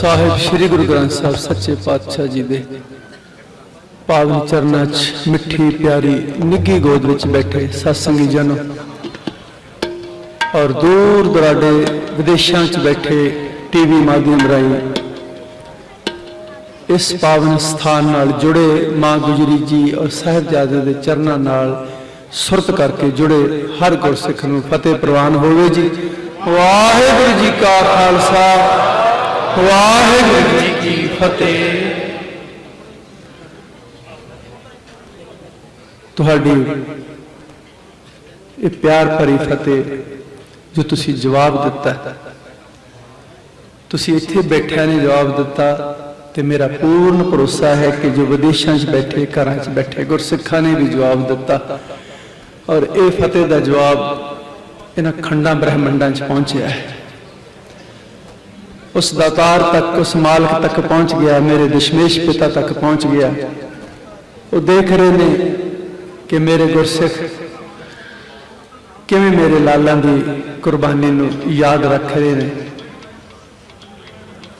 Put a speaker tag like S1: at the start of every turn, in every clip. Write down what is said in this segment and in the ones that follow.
S1: ਸਾਹਿਬ, ਸ੍ਰੀ ਗੁਰੂ ਗ੍ਰੰਥ ਸਾਹਿਬ, ਸੱਚੇ ਪਾਤਸ਼ਾਹ ਜੀ ਦੇ ਪਾਵਨ ਚਰਨਾਂ 'ਚ ਮਿੱਠੀ, ਪਿਆਰੀ ਨਿੱਗੀ ਗੋਦ ਵਿੱਚ ਬੈਠੇ ਸਤਸੰਗੀ ਜਨ ਔਰ ਦੂਰ ਦਰਾਡੇ ਵਿਦੇਸ਼ਾਂ 'ਚ ਬੈਠੇ ਟੀਵੀ ਮਾਧਿਅਮ ਰਾਹੀਂ ਇਸ ਪਾਵਨ ਸਥਾਨ ਨਾਲ ਜੁੜੇ ਮਾਂ ਗੁਜਰੀ ਜੀ ਔਰ ਸਾਹਿਬਜ਼ਾਦੇ ਦੇ ਚਰਨਾਂ ਨਾਲ ਸੁਰਤ ਕਰਕੇ ਜੁੜੇ ਹਰ ਗੁਰਸਿੱਖ ਨੂੰ ਫਤਿਹ ਪ੍ਰਵਾਨ ਹੋਵੇ ਜੀ। ਵਾਹਿਗੁਰੂ ਜੀ ਕਾ ਖਾਲਸਾ। ਵਾਹਿਗੁਰੂ ਜੀ ਕੀ ਫਤਿਹ। ਤੁਹਾਡੀ ਇਹ ਪਿਆਰ ਭਰੀ ਫਤਿਹ ਜੋ ਤੁਸੀਂ ਜਵਾਬ ਦਿੱਤਾ। ਤੁਸੀਂ ਇੱਥੇ ਬੈਠਿਆਂ ਨੇ ਜਵਾਬ ਦਿੱਤਾ ਤੇ ਮੇਰਾ ਪੂਰਨ ਭਰੋਸਾ ਹੈ ਕਿ ਜੋ ਵਿਦੇਸ਼ਾਂ 'ਚ ਬੈਠੇ, ਘਰਾਂ 'ਚ ਬੈਠੇ ਗੁਰਸਿੱਖਾਂ ਨੇ ਵੀ ਜਵਾਬ ਦਿੱਤਾ। ਔਰ ਇਹ ਫਤਿਹ ਦਾ ਜਵਾਬ ਇਹਨਾਂ ਖੰਡਾਂ ਬ੍ਰਹਿਮੰਡਾਂ 'ਚ ਪਹੁੰਚਿਆ ਹੈ। ਉਸ ਦਾਤਾਰ ਤੱਕ, ਉਸ ਮਾਲਕ ਤੱਕ ਪਹੁੰਚ ਗਿਆ, ਮੇਰੇ ਦਸ਼ਮੇਸ਼ ਪਿਤਾ ਤੱਕ ਪਹੁੰਚ ਗਿਆ। ਉਹ ਦੇਖ ਰਹੇ ਨੇ ਕਿ ਮੇਰੇ ਗੁਰਸਿੱਖ ਕਿਵੇਂ ਮੇਰੇ ਲਾਲਾਂ ਦੀ ਕੁਰਬਾਨੀ ਨੂੰ ਯਾਦ ਰੱਖ ਰਹੇ ਨੇ।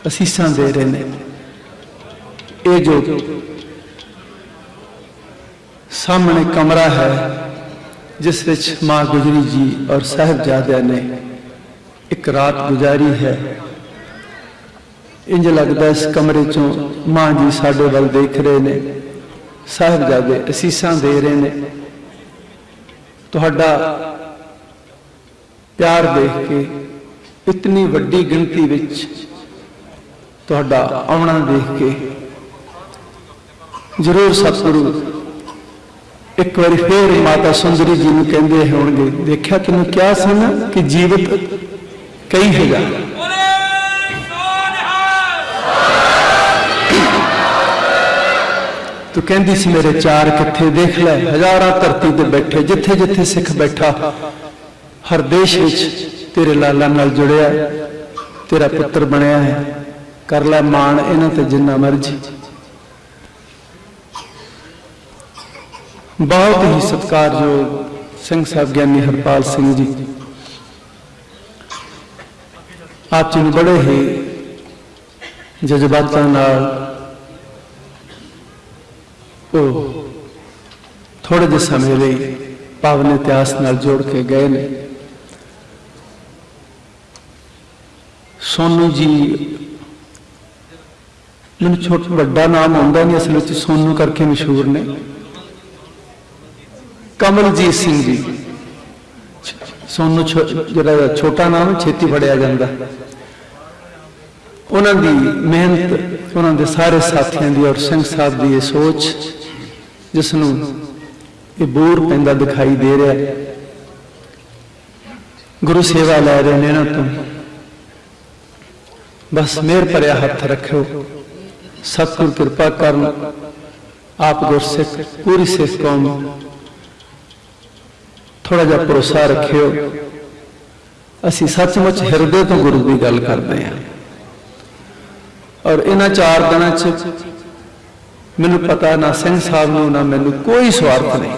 S1: ਅਸੀਸਾਂ ਦੇ ਰਹੇ ਨੇ। ਇਹ ਜੋ ਸਾਹਮਣੇ ਕਮਰਾ ਹੈ, ਜਿਸ ਵਿੱਚ ਮਾਂ ਗੁਜਰੀ ਜੀ ਔਰ ਸਾਹਿਬਜ਼ਾਦਿਆਂ ਨੇ ਇੱਕ ਰਾਤ ਗੁਜ਼ਾਰੀ ਹੈ ਇੰਜ ਲੱਗਦਾ ਇਸ ਕਮਰੇ ਚੋਂ ਮਾਂ ਜੀ ਸਾਡੇ ਵੱਲ ਦੇਖ ਰਹੇ ਨੇ। ਸਾਹਿਬਜ਼ਾਦੇ ਅਸੀਸਾਂ ਦੇ ਰਹੇ ਨੇ। ਤੁਹਾਡਾ ਪਿਆਰ ਦੇਖ ਕੇ ਇਤਨੀ ਵੱਡੀ ਗਿਣਤੀ ਵਿੱਚ ਤੁਹਾਡਾ ਆਉਣਾ ਦੇਖ ਕੇ ਜ਼ਰੂਰ ਸਤਿਗੁਰੂ, ਇੱਕ ਵਾਰੀ ਫੇਰ ਮਾਤਾ ਸੁੰਦਰੀ ਜੀ ਨੂੰ ਕਹਿੰਦੇ ਹੋਣਗੇ, ਦੇਖਿਆ ਤੈਨੂੰ ਕਿਹਾ ਸੀ ਨਾ ਕਿ ਜੀਵਤ ਕਈ ਹੈਗਾ ਤੂੰ ਕਹਿੰਦੀ ਸੀ ਮੇਰੇ ਚਾਰ ਕਿੱਥੇ ਦੇਖ ਲੈ, ਹਜ਼ਾਰਾਂ ਧਰਤੀ ਤੇ ਬੈਠੇ, ਜਿੱਥੇ ਜਿੱਥੇ ਸਿੱਖ ਬੈਠਾ, ਹਰ ਦੇਸ਼ ਵਿੱਚ ਤੇਰੇ ਲਾਲਾ ਨਾਲ ਜੁੜਿਆ, ਤੇਰਾ ਪੁੱਤਰ ਬਣਿਆ ਹੈ। ਕਰ ਲੈ ਮਾਣ ਇਹਨਾਂ ਤੇ ਜਿੰਨਾ ਮਰਜ਼ੀ। ਬਹੁਤ ਹੀ ਸਤਿਕਾਰਯੋਗ ਸਿੰਘ ਸਾਹਿਬ ਗਿਆਨੀ ਹਰਪਾਲ ਸਿੰਘ ਜੀ। ਆਪ ਜੀ ਨੂੰ ਬੜੇ ਹੀ ਜਜ਼ਬਾਤਾਂ ਨਾਲ ਉਹ ਥੋੜੇ ਜਿਹੇ ਸਮੇਂ ਲਈ ਪਾਵਨ ਇਤਿਹਾਸ ਨਾਲ ਜੋੜ ਕੇ ਗਏ ਨੇ। ਸੋਨੂ ਜੀ, ਮੈਨੂੰ ਛੋਟਾ, ਵੱਡਾ ਨਾਮ ਆਉਂਦਾ ਨਹੀਂ ਅਸਲ ਵਿੱਚ ਸੋਨੂ ਕਰਕੇ ਮਸ਼ਹੂਰ ਨੇ। ਕਮਲਜੀਤ ਸਿੰਘ ਜੀ। ਸੋਨੂ ਜਿਹੜਾ ਛੋਟਾ ਨਾਮ ਛੇਤੀ ਫੜਿਆ ਜਾਂਦਾ। ਉਹਨਾਂ ਦੀ ਮਿਹਨਤ, ਉਹਨਾਂ ਦੇ ਸਾਰੇ ਸਾਥੀਆਂ ਦੀ ਔਰ ਸਿੰਘ ਸਾਹਿਬ ਦੀ ਇਹ ਸੋਚ ਜਿਸ ਨੂੰ ਇਹ ਬੋਰ ਪੈਂਦਾ ਦਿਖਾਈ ਦੇ ਰਿਹਾ। ਹੈ ਗੁਰੂ ਸੇਵਾ ਲੈ ਰਹੇ ਨੇ ਇਹਨਾਂ ਤੋਂ। ਬਸ ਮੇਰ ਭਰਿਆ ਹੱਥ ਰੱਖਿਓ। ਸਤਿਗੁਰ ਕਿਰਪਾ ਕਰਨ। ਆਪ ਗੁਰਸਿੱਖ, ਪੂਰੀ ਸਿੱਖ ਕੌਮ। ਥੋੜਾ ਜਿਹਾ ਭਰੋਸਾ ਰੱਖਿਓ। ਅਸੀਂ ਸੱਚਮੁੱਚ ਹਿਰਦੇ ਤੋਂ ਗੁਰੂ ਦੀ ਗੱਲ ਕਰਦੇ ਹਾਂ। ਔਰ ਇਹਨਾਂ ਚਾਰ ਦਿਨਾਂ 'ਚ ਮੈਨੂੰ ਪਤਾ ਨਾ ਸਿੰਘ ਸਾਹਿਬ ਨੂੰ, ਨਾ ਮੈਨੂੰ ਕੋਈ ਸਵਾਰਥ ਨਹੀਂ।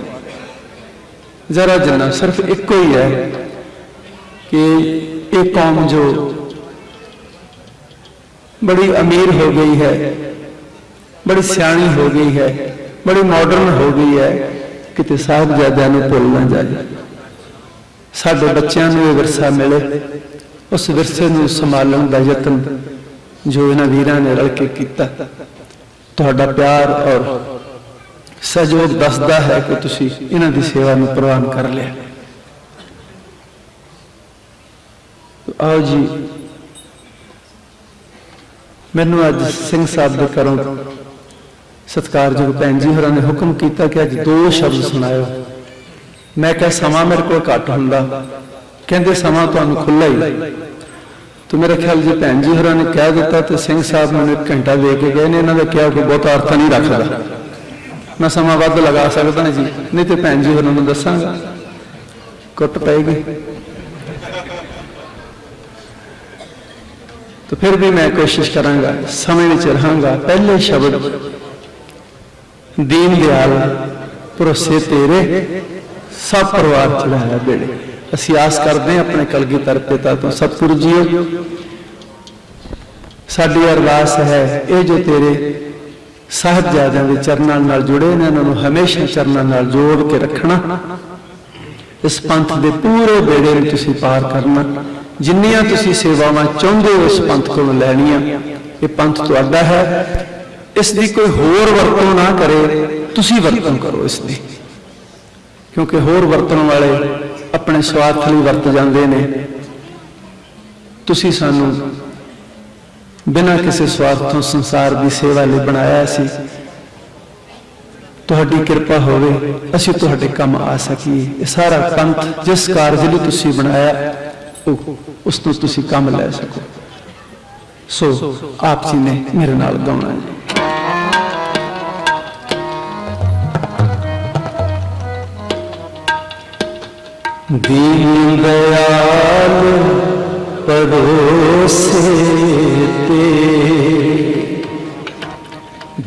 S1: ਜ਼ਰਾ ਜਨਾ ਸਿਰਫ ਇੱਕੋ ਹੀ ਹੈ ਕਿ ਇਹ ਕੌਮ ਜੋ ਬੜੀ ਅਮੀਰ ਹੋ ਗਈ ਹੈ, ਬੜੀ ਸਿਆਣੀ ਹੋ ਗਈ ਹੈ, ਬੜੀ ਮਾਡਰਨ ਹੋ ਗਈ ਹੈ, ਕਿਤੇ ਸਾਹਿਬਜ਼ਾਦਿਆਂ ਨੂੰ ਭੁੱਲ ਨਾ ਜਾਏ ਸਾਡੇ ਬੱਚਿਆਂ ਨੂੰ ਇਹ ਵਿਰਸਾ ਮਿਲੇ, ਉਸ ਵਿਰਸੇ ਨੂੰ ਸੰਭਾਲਣ ਦਾ ਯਤਨ ਜੋ ਇਹਨਾਂ ਵੀਰਾਂ ਨੇ ਰਲ ਕੇ ਕੀਤਾ। ਤੁਹਾਡਾ ਪਿਆਰ ਔਰ ਸਹਿਯੋਗ ਦੱਸਦਾ ਹੈ ਕਿ ਤੁਸੀਂ ਇਹਨਾਂ ਦੀ ਸੇਵਾ ਨੂੰ ਪ੍ਰਵਾਨ ਕਰ ਲਿਆ। ਆਓ ਜੀ। ਮੈਨੂੰ ਅੱਜ ਸਿੰਘ ਸਾਹਿਬ ਦੇ ਘਰੋਂ ਸਤਿਕਾਰਯੋਗ ਭੈਣ ਜੀ ਹੋਰਾਂ ਨੇ ਹੁਕਮ ਕੀਤਾ ਕਿ ਅੱਜ ਦੋ ਸ਼ਬਦ ਸੁਣਾਇਓ। ਮੈਂ ਕਿਹਾ, ਸਮਾਂ ਮੇਰੇ ਕੋਲ ਘੱਟ ਹੁੰਦਾ। ਕਹਿੰਦੇ, ਸਮਾਂ ਤੁਹਾਨੂੰ ਖੁੱਲਾ ਹੀ ਤੇ ਮੇਰਾ ਖਿਆਲ ਜੇ ਭੈਣ ਜੀ ਹੋਰਾਂ ਨੇ ਕਹਿ ਦਿੱਤਾ ਤੇ ਸਿੰਘ ਸਾਹਿਬ ਮੈਨੂੰ ਇੱਕ ਘੰਟਾ ਦੇ ਕੇ ਗਏ ਨੇ, ਇਹਨਾਂ ਦਾ ਕਿਹਾ ਕਿ ਬਹੁਤਾ ਅਰਥ ਨਹੀਂ ਰੱਖਦਾ। ਮੈਂ ਸਮਾਂ ਵੱਧ ਲਗਾ ਸਕਦਾ ਜੀ, ਨਹੀਂ ਤੇ ਭੈਣ ਜੀ ਹੋਰਾਂ ਨੂੰ ਦੱਸਾਂਗਾ। ਕੁੱਟ ਪੈਗੀ ਤੇ ਫਿਰ ਵੀ ਮੈਂ ਕੋਸ਼ਿਸ਼ ਕਰਾਂਗਾ, ਸਮੇਂ ਵਿੱਚ ਰਹਾਂਗਾ। ਪਹਿਲੇ ਸ਼ਬਦ, ਦੀਨ ਦਿਆਲ ਪਰਸੇ ਤੇਰੇ, ਸਭ ਪਰਿਵਾਰ ਚੜਾਇਆ ਬੇੜੇ। ਅਸੀਂ ਆਸ ਕਰਦੇ ਹਾਂ ਆਪਣੇ ਕਲਗੀਧਰ ਪਿਤਾ ਤੋਂ ਸਤਿਗੁਰੂ ਜੀਓ ਸਾਡੀ ਅਰਦਾਸ ਹੈ, ਇਹ ਜੋ ਤੇਰੇ ਸਾਹਿਬਜ਼ਾਦਿਆਂ ਦੇ ਚਰਨਾਂ ਨਾਲ ਜੁੜੇ ਨੇ, ਇਹਨਾਂ ਨੂੰ ਹਮੇਸ਼ਾ ਚਰਨਾਂ ਨਾਲ ਜੋੜ ਕੇ ਰੱਖਣਾ। ਇਸ ਪੰਥ ਦੇ ਪੂਰੇ ਬੇੜੇ ਨੂੰ ਤੁਸੀਂ ਪਾਰ ਕਰਨਾ। ਜਿੰਨੀਆਂ ਤੁਸੀਂ ਸੇਵਾਵਾਂ ਚਾਹੁੰਦੇ ਹੋ, ਇਸ ਪੰਥ ਕੋਲੋਂ ਲੈਣੀਆਂ। ਇਹ ਪੰਥ ਤੁਹਾਡਾ ਹੈ। ਇਸ ਦੀ ਕੋਈ ਹੋਰ ਵਰਤੋਂ ਨਾ ਕਰੇ, ਤੁਸੀਂ ਵਰਤੋਂ ਕਰੋ ਇਸ ਦੀ। ਕਿਉਂਕਿ ਹੋਰ ਵਰਤਣ ਵਾਲੇ ਆਪਣੇ ਸਵਾਰਥ ਲਈ ਵਰਤ ਜਾਂਦੇ ਨੇ। ਤੁਸੀਂ ਸਾਨੂੰ ਬਿਨਾਂ ਕਿਸੇ ਸਵਾਰਥ ਤੋਂ ਸੰਸਾਰ ਦੀ ਸੇਵਾ ਲਈ ਬਣਾਇਆ ਸੀ। ਤੁਹਾਡੀ ਕਿਰਪਾ ਹੋਵੇ, ਅਸੀਂ ਤੁਹਾਡੇ ਕੰਮ ਆ ਸਕੀਏ। ਇਹ ਸਾਰਾ ਪੰਥ ਜਿਸ ਕਾਰਜ ਲਈ ਤੁਸੀਂ ਬਣਾਇਆ, ਉਹ ਉਸ ਤੋਂ ਤੁਸੀਂ ਕੰਮ ਲੈ ਸਕੋ। ਸੋ, ਆਪ ਜੀ ਨੇ ਮੇਰੇ ਨਾਲ ਗਾਉਣਾ ਹੈ ਦੀਨ ਦਇਆਲ ਪਰੋਸੇ ਤੇ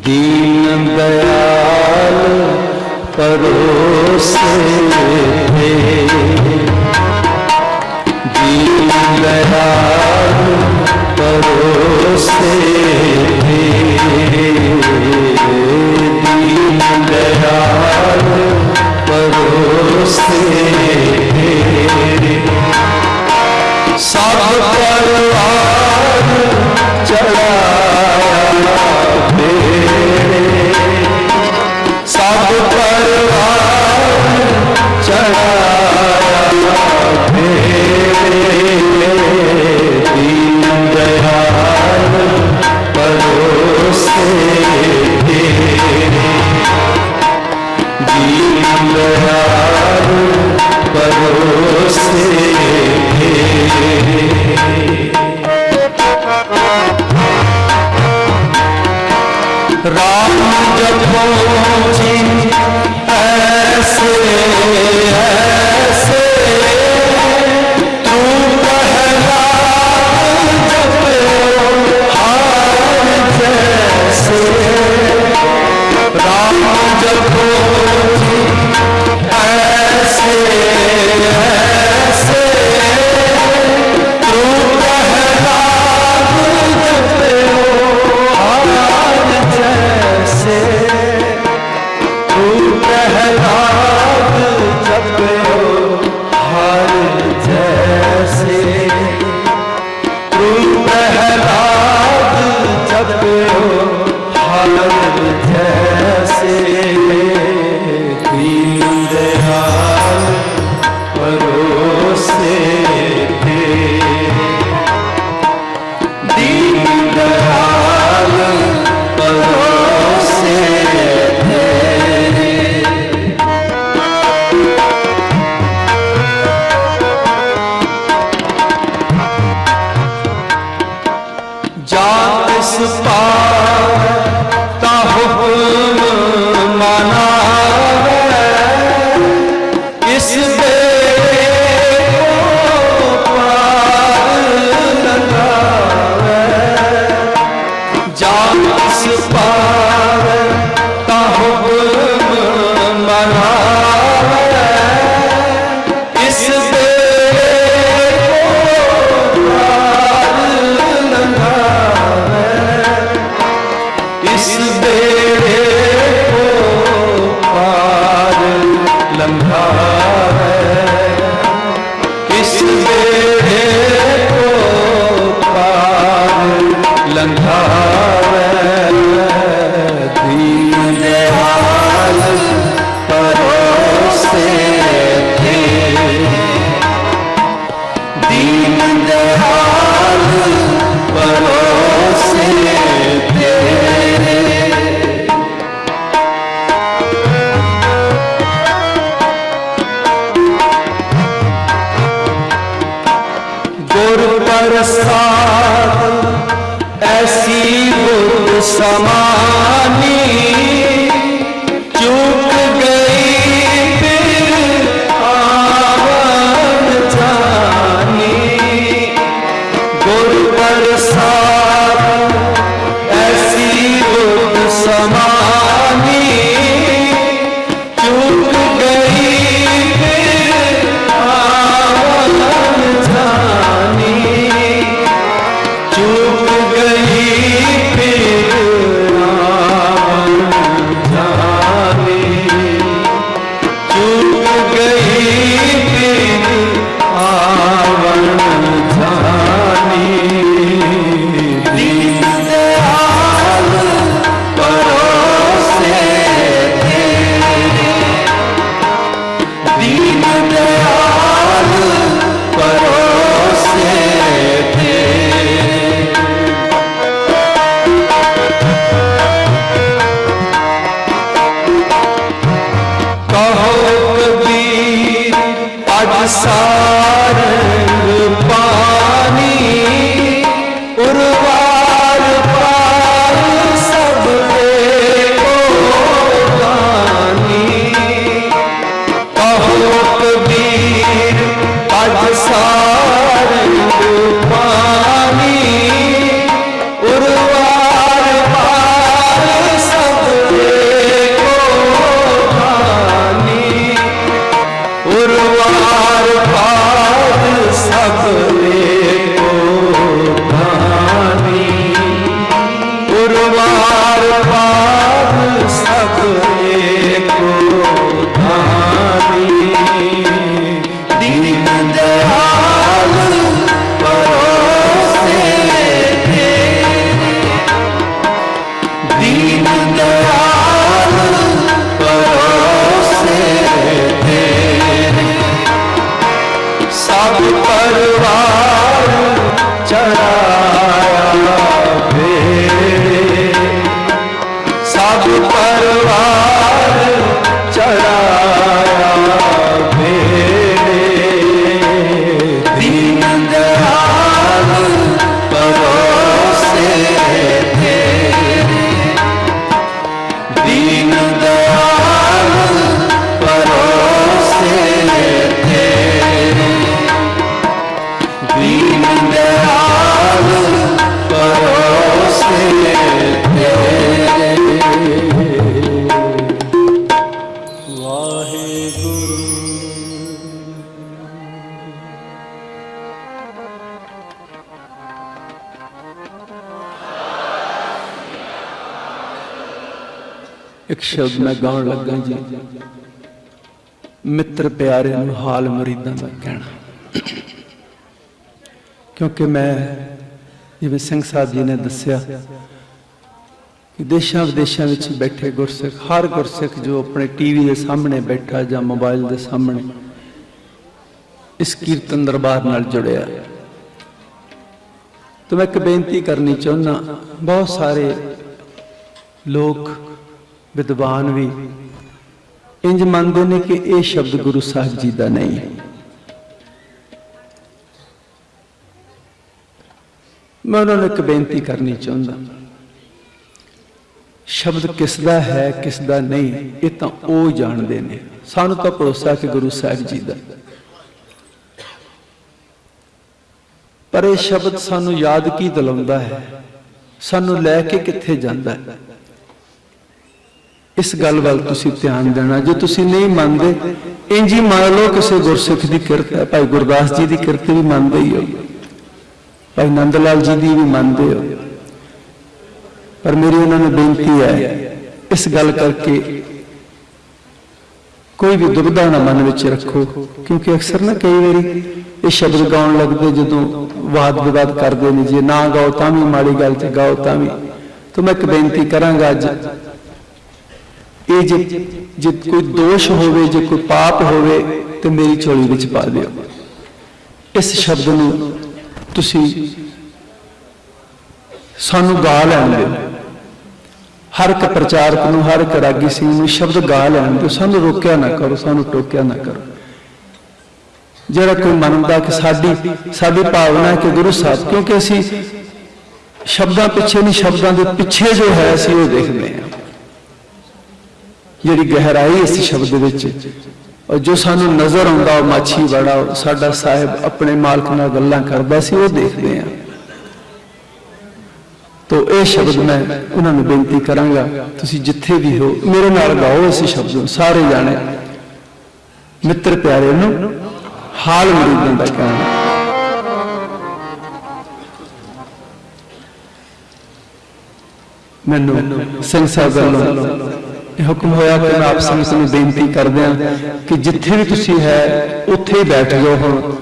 S1: ਦੀਨ ਦਇਆਲ ਪਰੋਸੇ ਤੇ ਦੀਨ ਦਇਆਲ ਪਰੋਸੇ ਤੇ ਦੀਨ ਦਇਆਲ ਪਰੋਸੇ ਸਭ ਪਰਵਾਰ ਚੜਾਇਆ ਤੇਰੇ ਸਭ ਪਰਵਾਰ ਚੜਾਇਆ ਤੇਰੇ ਦੀਨ ਦਇਆਲ ਪਰੋਸੇ ਦੀਨ ਦਇਆਲ ਪਰੋਸੇ ਰਾਮ ਜਪੋ ਜੀ ਜਪੋ ਐਸੇ ਐਸੇ ਗੁਰ ਸ਼ਬਦ ਮੈਂ ਗਾਉਣ ਲੱਗਾ ਜੀ ਮਿੱਤਰ ਪਿਆਰੇ ਨੂੰ ਹਾਲ ਮਰੀਦਾਂ ਦਾ ਕਹਿਣਾ। ਕਿਉਂਕਿ ਮੈਂ ਜਿਵੇਂ ਸਿੰਘ ਸਾਹਿਬ ਜੀ ਨੇ ਦੱਸਿਆ ਕਿ ਦੇਸ਼ਾਂ ਵਿਦੇਸ਼ਾਂ ਵਿੱਚ ਬੈਠੇ ਗੁਰਸਿੱਖ, ਹਰ ਗੁਰਸਿੱਖ ਜੋ ਆਪਣੇ ਟੀਵੀ ਦੇ ਸਾਹਮਣੇ ਬੈਠਾ ਜਾਂ ਮੋਬਾਈਲ ਦੇ ਸਾਹਮਣੇ ਇਸ ਕੀਰਤਨ ਦਰਬਾਰ ਨਾਲ ਜੁੜਿਆ। ਤਾਂ ਮੈਂ ਇੱਕ ਬੇਨਤੀ ਕਰਨੀ ਚਾਹੁੰਦਾ, ਬਹੁਤ ਸਾਰੇ ਲੋਕ ਵਿਦਵਾਨ ਵੀ। ਇੰਜ ਮੰਨਦੇ ਨੇ ਕਿ ਇਹ ਸ਼ਬਦ ਗੁਰੂ ਸਾਹਿਬ ਜੀ ਦਾ ਨਹੀਂ। ਹੈ ਮੈਂ ਉਹਨਾਂ ਨੂੰ ਇੱਕ ਬੇਨਤੀ ਕਰਨੀ ਚਾਹੁੰਦਾ। ਸ਼ਬਦ ਕਿਸ ਦਾ ਹੈ ਕਿਸ ਦਾ ਨਹੀਂ, ਇਹ ਤਾਂ ਉਹ ਜਾਣਦੇ ਨੇ। ਸਾਨੂੰ ਤਾਂ ਭਰੋਸਾ ਕਿ ਗੁਰੂ ਸਾਹਿਬ ਜੀ ਦਾ। ਪਰ ਇਹ ਸ਼ਬਦ ਸਾਨੂੰ ਯਾਦ ਕੀ ਦਿਲਾਉਂਦਾ ਹੈ? ਸਾਨੂੰ ਲੈ ਕੇ ਕਿੱਥੇ ਜਾਂਦਾ ਹੈ? ਇਸ ਗੱਲ ਵੱਲ ਤੁਸੀਂ ਧਿਆਨ ਦੇਣਾ। ਜੇ ਤੁਸੀਂ ਨਹੀਂ ਮੰਨਦੇ ਇੰਜ ਹੀ ਮੰਨ ਲਓ ਕਿਸੇ ਗੁਰਸਿੱਖ ਦੀ ਕਿਰਤ ਹੈ। ਭਾਈ ਗੁਰਦਾਸ ਜੀ ਦੀ ਕਿਰਤ ਵੀ ਮੰਨਦੇ ਹੀ ਹੋ। ਭਾਈ ਨੰਦ ਲਾਲ ਜੀ ਦੀ ਵੀ ਮੰਨਦੇ ਹੋ। ਪਰ ਮੇਰੀ ਉਹਨਾਂ ਨੂੰ ਬੇਨਤੀ ਹੈ, ਇਸ ਗੱਲ ਕਰਕੇ ਕੋਈ ਵੀ ਦੁਬਿਧਾ ਨਾ ਮਨ ਵਿੱਚ ਰੱਖੋ। ਕਿਉਂਕਿ ਅਕਸਰ ਨਾ ਕਈ ਵਾਰੀ ਇਹ ਸ਼ਬਦ ਗਾਉਣ ਲੱਗਦੇ ਜਦੋਂ ਵਾਦ ਵਿਵਾਦ ਕਰਦੇ ਨੇ। ਜੇ ਨਾ ਗਾਓ ਤਾਂ ਵੀ ਮਾੜੀ ਗੱਲ ਤੇ ਗਾਓ ਤਾਂ ਵੀ। ਤਾਂ ਮੈਂ ਇੱਕ ਬੇਨਤੀ ਕਰਾਂਗਾ ਅੱਜ ਇਹ ਜੇ ਜੇ ਕੋਈ ਦੋਸ਼ ਹੋਵੇ, ਜੇ ਕੋਈ ਪਾਪ ਹੋਵੇ, ਤੇ ਮੇਰੀ ਝੋਲੀ ਵਿੱਚ ਪਾ ਦਿਓ। ਇਸ ਸ਼ਬਦ ਨੂੰ ਤੁਸੀਂ ਸਾਨੂੰ ਗਾ ਲੈਣ ਦਿਓ। ਹਰ ਇੱਕ ਪ੍ਰਚਾਰਕ ਨੂੰ, ਹਰ ਇੱਕ ਰਾਗੀ ਸਿੰਘ ਨੂੰ ਸ਼ਬਦ ਗਾ ਲੈਣ ਦਿਓ। ਸਾਨੂੰ ਰੋਕਿਆ ਨਾ ਕਰੋ, ਸਾਨੂੰ ਟੋਕਿਆ ਨਾ ਕਰੋ। ਜਿਹੜਾ ਕੋਈ ਮੰਨਦਾ ਕਿ ਸਾਡੀ ਸਾਡੀ ਭਾਵਨਾ ਹੈ ਕਿ ਗੁਰੂ ਸਾਹਿਬ, ਕਿਉਂਕਿ ਅਸੀਂ ਸ਼ਬਦਾਂ ਪਿੱਛੇ ਨਹੀਂ, ਸ਼ਬਦਾਂ ਦੇ ਪਿੱਛੇ ਜੋ ਹੈ, ਅਸੀਂ ਉਹ ਦੇਖਦੇ ਹਾਂ। ਜਿਹੜੀ ਗਹਿਰਾਈ ਇਸ ਸ਼ਬਦ ਵਿੱਚ। ਔਰ ਜੋ ਸਾਨੂੰ ਨਜ਼ਰ ਆਉਂਦਾ, ਉਹ ਮਾਛੀ ਬੜਾ ਸਾਡਾ ਸਾਹਿਬ ਆਪਣੇ ਮਾਲਕ ਨਾਲ ਗੱਲਾਂ ਕਰਦਾ ਸੀ, ਉਹ ਦੇਖਦੇ ਹਾਂ। ਤੋ ਇਹ ਸ਼ਬਦ ਮੈਂ ਉਹਨਾਂ ਨੂੰ ਬੇਨਤੀ ਕਰਾਂਗਾ, ਤੁਸੀਂ ਜਿੱਥੇ ਵੀ ਹੋ, ਮੇਰੇ ਨਾਲ ਗਾਓ ਇਸ ਸ਼ਬਦ ਨੂੰ, ਸਾਰੇ ਜਾਣੇ। ਮਿੱਤਰ ਪਿਆਰੇ ਨੂੰ ਹਾਲ ਮਰੀਦਾਂ ਦਾ ਕਹਿਣਾ। ਮੈਨੂੰ ਸਿੰਘ ਸਾਹਿਬ ਵੱਲੋਂ ਹੁਕਮ ਹੋਇਆ ਕਿ ਮੈਂ ਆਪ ਸੰਗਤ ਨੂੰ ਬੇਨਤੀ ਕਰਦਿਆਂ ਕਿ ਜਿੱਥੇ ਵੀ ਤੁਸੀਂ ਹੈ, ਉੱਥੇ ਹੀ ਬੈਠ ਜਾਓ ਹੁਣ।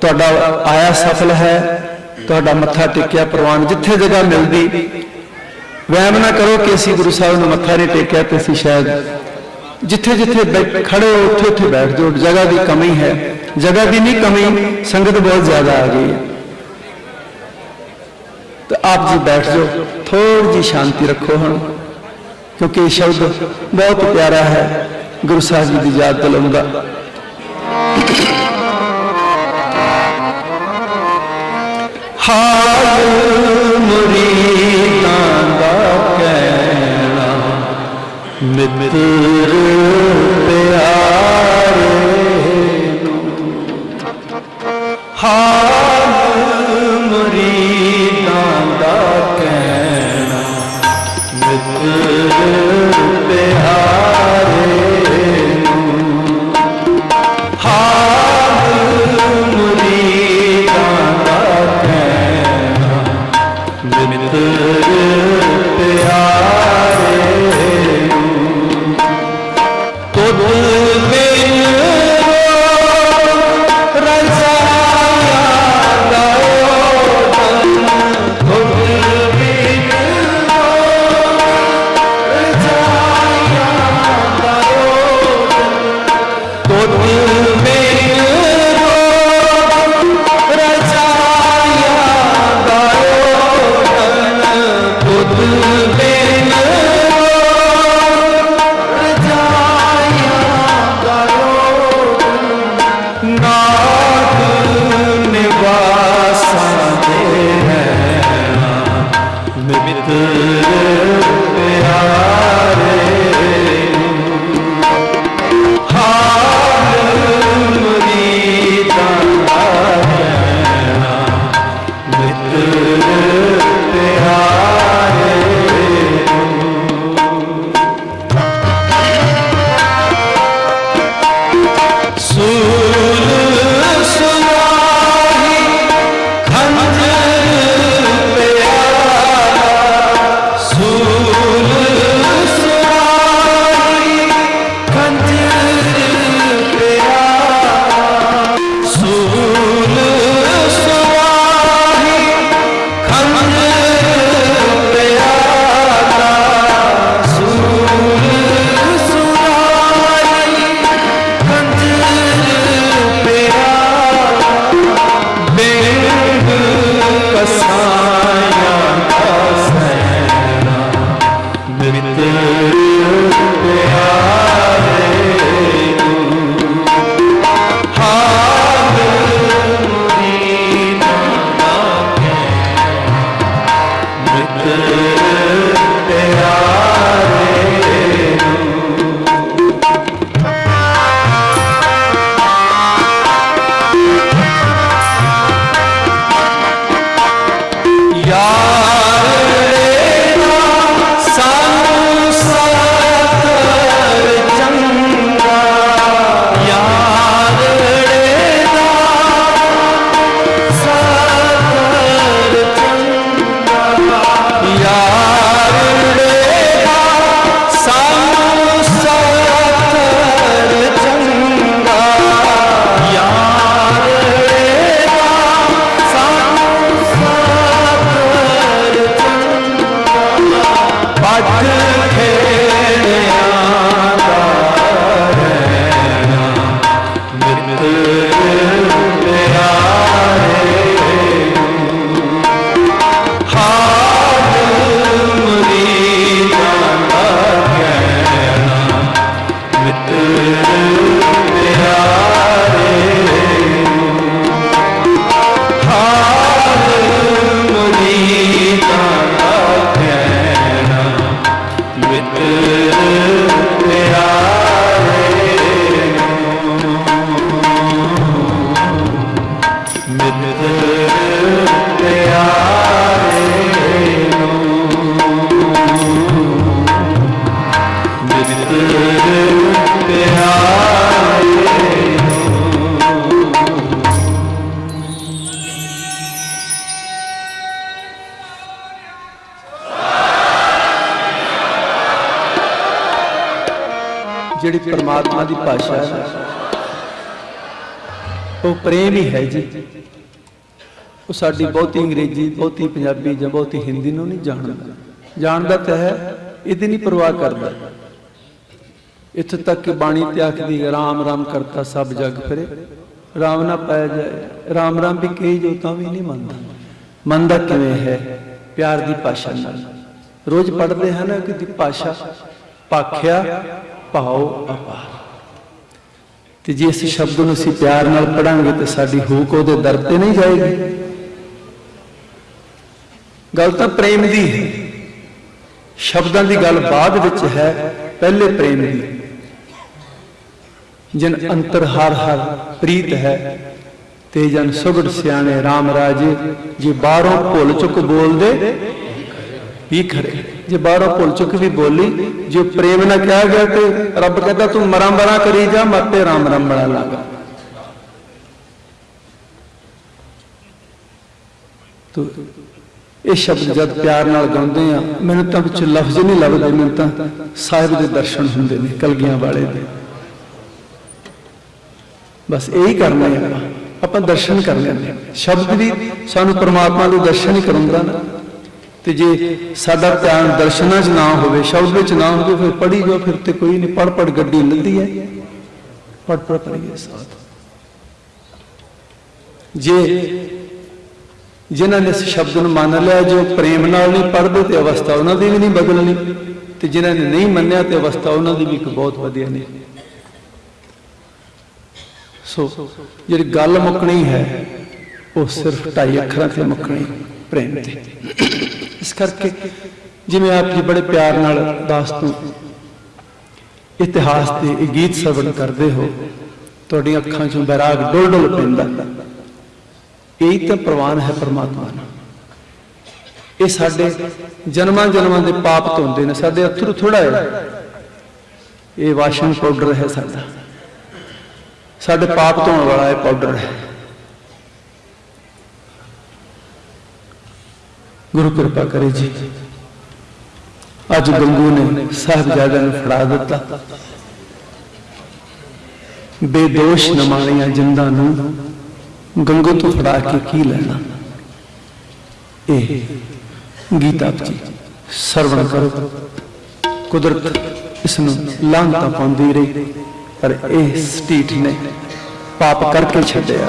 S1: ਤੁਹਾਡਾ ਆਇਆ ਸਫਲ ਹੈ, ਤੁਹਾਡਾ ਮੱਥਾ ਟੇਕਿਆ ਪ੍ਰਵਾਨ, ਜਿੱਥੇ ਜਗ੍ਹਾ ਮਿਲਦੀ, ਵਹਿਮ ਨਾ ਕਰੋ ਕਿ ਅਸੀਂ ਗੁਰੂ ਸਾਹਿਬ ਨੂੰ ਮੱਥਾ ਨਹੀਂ ਟੇਕਿਆ ਤੇ ਅਸੀਂ ਸ਼ਾਇਦ ਜਿੱਥੇ ਜਿੱਥੇ ਬੈ- ਖੜੇ ਹੋ, ਉੱਥੇ ਉੱਥੇ ਬੈਠ ਜਾਓ। ਜਗ੍ਹਾ ਦੀ ਕਮੀ ਹੈ। ਜਗ੍ਹਾ ਦੀ ਨਹੀਂ ਕਮੀ, ਸੰਗਤ ਬਹੁਤ ਜ਼ਿਆਦਾ ਆ ਗਈ ਹੈ। ਤਾਂ ਆਪ ਜੀ ਬੈਠ ਜਾਓ। ਥੋੜੀ ਜੀ ਸ਼ਾਂਤੀ ਰੱਖੋ ਹੁਣ। ਕਿਉਂਕਿ ਇਹ ਸ਼ਬਦ ਬਹੁਤ ਪਿਆਰਾ ਹੈ। ਗੁਰੂ ਸਾਹਿਬ ਜੀ ਦੀ ਯਾਦ ਦਿਲਾਉਂਦਾ। ਹਾਲ ਮੁਰੀਦਾਂ ਦਾ ਕਹਿਣਾ, ਮਿੱਤਰ ਪਿਆਰੇ ਨੂੰ। ਹਾਲ ਮਿੱਤਰ ਉਹ ਹੈ ਜੀ। ਉਹ ਸਾਡੀ ਬਹੁਤੀ ਅੰਗਰੇਜ਼ੀ, ਬਹੁਤੀ ਪੰਜਾਬੀ ਜਾਂ ਬਹੁਤੀ ਹਿੰਦੀ ਨੂੰ ਨਹੀਂ ਜਾਣਦਾ। ਜਾਣਦਾ ਤਾਂ ਹੈ, ਇਹਦੀ ਨਹੀਂ ਪਰਵਾਹ ਕਰਦਾ। ਇੱਥੇ ਤੱਕ ਕਿ ਬਾਣੀ ਤੇ ਆਖਦੀ ਰਾਮ ਰਾਮ ਕਰਤਾ ਸਭ ਜਗ ਫਿਰੇ। ਰਾਮ ਨਾ ਪਾਇਆ ਜਾਏ। ਰਾਮ ਰਾਮ ਵੀ ਕਹੀ ਜੋ ਤਾਂ ਵੀ ਨਹੀਂ ਮੰਨਦਾ। ਮੰਨਦਾ ਕਿਵੇਂ ਹੈ? ਪਿਆਰ ਦੀ ਭਾਸ਼ਾ ਨਾਲ। ਰੋਜ਼ ਪੜ੍ਹਦੇ ਹਨ ਕਿ ਦੀ ਭਾਸ਼ਾ, ਪਾਖਿਆ ਭਾਉ ਅਪਾਰ। ਤੇ ਜੇ ਇਸ ਸ਼ਬਦ ਨੂੰ ਅਸੀਂ ਪਿਆਰ ਨਾਲ ਪੜਾਂਗੇ ਤੇ ਸਾਡੀ ਹੂਕ ਉਹਦੇ ਦਰ ਤੇ ਨਹੀਂ ਜਾਏਗੀ। ਗੱਲ ਤਾਂ ਪ੍ਰੇਮ ਦੀ ਹੈ। ਸ਼ਬਦਾਂ ਦੀ ਗੱਲ ਬਾਅਦ ਵਿੱਚ ਹੈ, ਪਹਿਲੇ ਪ੍ਰੇਮ ਦੀ। ਜਨ ਅੰਤਰ ਹਰ ਹਰ ਪ੍ਰੀਤ ਹੈ ਤੇ ਜਨ ਸੁਗੜ ਸਿਆਣੇ RAM ਰਾਜੇ, ਜੇ ਬਾਹਰੋਂ ਭੁੱਲ ਚੁੱਕ ਬੋਲਦੇ, ਵੀ ਖਰੇ। ਜੇ ਬਾਹਰੋਂ ਭੁੱਲ ਚੁੱਕ ਵੀ ਬੋਲੀ ਜੇ ਪ੍ਰੇਮ ਨਾਲ ਕਿਹਾ ਗਿਆ ਤੇ ਰੱਬ ਕਹਿੰਦਾ ਤੂੰ ਮਰਾਂ ਮਰਾਂ ਕਰੀ ਜਾ ਮੱਤੇ ਰਾਮ ਰਾਮ ਬੜਾ ਲਾਗਾ। ਤੋ ਇਹ ਸ਼ਬਦ ਜਦ ਪਿਆਰ ਨਾਲ ਗਾਉਂਦੇ ਆ ਮੈਨੂੰ ਤਾਂ ਵਿੱਚ ਲਫ਼ਜ਼ ਨਹੀਂ ਲੱਭਦੇ ਮੈਨੂੰ ਤਾਂ ਸਾਹਿਬ ਦੇ ਦਰਸ਼ਨ ਹੁੰਦੇ ਨੇ ਕਲਗੀਆਂ ਵਾਲੇ ਦੇ। ਬਸ ਇਹੀ ਕਰਨਾ ਹੈ ਆਪਾਂ। ਆਪਾਂ ਦਰਸ਼ਨ ਕਰ ਲੈਂਦੇ ਸ਼ਬਦ ਵੀ ਸਾਨੂੰ ਪ੍ਰਮਾਤਮਾ ਦੇ ਦਰਸ਼ਨ ਹੀ ਕਰਾਉਂਦਾ ਨਾ। ਤੇ ਜੇ ਸਾਡਾ ਧਿਆਨ ਦਰਸ਼ਨਾਂ 'ਚ ਨਾ ਹੋਵੇ, ਸ਼ਬਦ ਵਿੱਚ ਨਾ ਹੋਵੇ, ਫਿਰ ਪੜੀ ਜਾਓ, ਫਿਰ ਤੇ ਕੋਈ ਨਹੀਂ ਪੜ ਪੜ ਗੱਡੀ ਮਿਲਦੀ ਹੈ। ਪੜ ਪੜ ਪੜੀਏ ਸਾਥ। ਜੇ ਜਿਨ੍ਹਾਂ ਨੇ ਇਸ ਸ਼ਬਦ ਨੂੰ ਮੰਨ ਲਿਆ, ਜੋ ਪ੍ਰੇਮ ਨਾਲ ਨਹੀਂ ਪੜਦੇ ਤੇ ਅਵਸਥਾ ਉਹਨਾਂ ਦੀ ਵੀ ਨਹੀਂ ਬਦਲਣੀ, ਤੇ ਜਿਨ੍ਹਾਂ ਨੇ ਨਹੀਂ ਮੰਨਿਆ ਤੇ ਅਵਸਥਾ ਉਹਨਾਂ ਦੀ ਵੀ ਇੱਕ ਬਹੁਤ ਵਧੀਆ ਨਹੀਂ। ਸੋ, ਜਿਹੜੀ ਗੱਲ ਮੁੱਕਣੀ ਹੈ, ਉਹ ਸਿਰਫ ਢਾਈ ਅੱਖਰਾਂ ਤੇ ਮੁੱਕਣੀ, ਪ੍ਰੇਮ ਤੇ। ਇਸ ਕਰਕੇ ਜਿਵੇਂ ਆਪ ਜੀ ਬੜੇ ਪਿਆਰ ਨਾਲ ਦਾਸ ਤੋਂ ਇਤਿਹਾਸ ਦੇ ਇਹ ਗੀਤ ਸਰਵਣ ਕਰਦੇ ਹੋ, ਤੁਹਾਡੀਆਂ ਅੱਖਾਂ 'ਚੋਂ ਬੈਰਾਗ ਡੁੱਲ ਡੁੱਲ ਪੈਂਦਾ। ਇਹੀ ਤਾਂ ਪ੍ਰਵਾਨ ਹੈ ਪਰਮਾਤਮਾ ਨਾਲ। ਇਹ ਸਾਡੇ ਜਨਮਾਂ ਜਨਮਾਂ ਦੇ ਪਾਪ ਧੋਂਦੇ ਨੇ, ਸਾਡੇ ਅਥਰੂ ਥੋੜਾ ਹੈ ਇਹ ਵਾਸ਼ਿੰਗ ਪਾਊਡਰ ਹੈ ਸਾਡਾ। ਸਾਡੇ ਪਾਪ ਧੋਣ ਵਾਲਾ ਇਹ ਪਾਊਡਰ ਹੈ। ਗੁਰੂ ਕਿਰਪਾ ਕਰੇ ਜੀ। ਅੱਜ ਗੰਗੂ ਨੇ ਸਾਹਿਬਜ਼ਾਦਿਆਂ ਨੂੰ ਫੜਾ ਦਿੱਤਾ। ਬੇਦੋਸ਼ ਨਮਾਣੀਆਂ ਜਿੰਦਾਂ ਨੂੰ ਗੰਗੂ ਤੋਂ ਫੜਾ ਕੇ ਕੀ ਲੈਣਾ? ਇਹ ਗੀਤਾ ਜੀ, ਸਰਵਣ ਕਰੋ। ਕੁਦਰਤ ਇਸ ਨੂੰ ਲਾਂਘਤਾ ਪਾਉਂਦੀ ਰਹੀ, ਪਰ ਇਹ ਸਟੀਟ ਨੇ ਪਾਪ ਕਰਕੇ ਛੱਡਿਆ।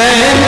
S1: Len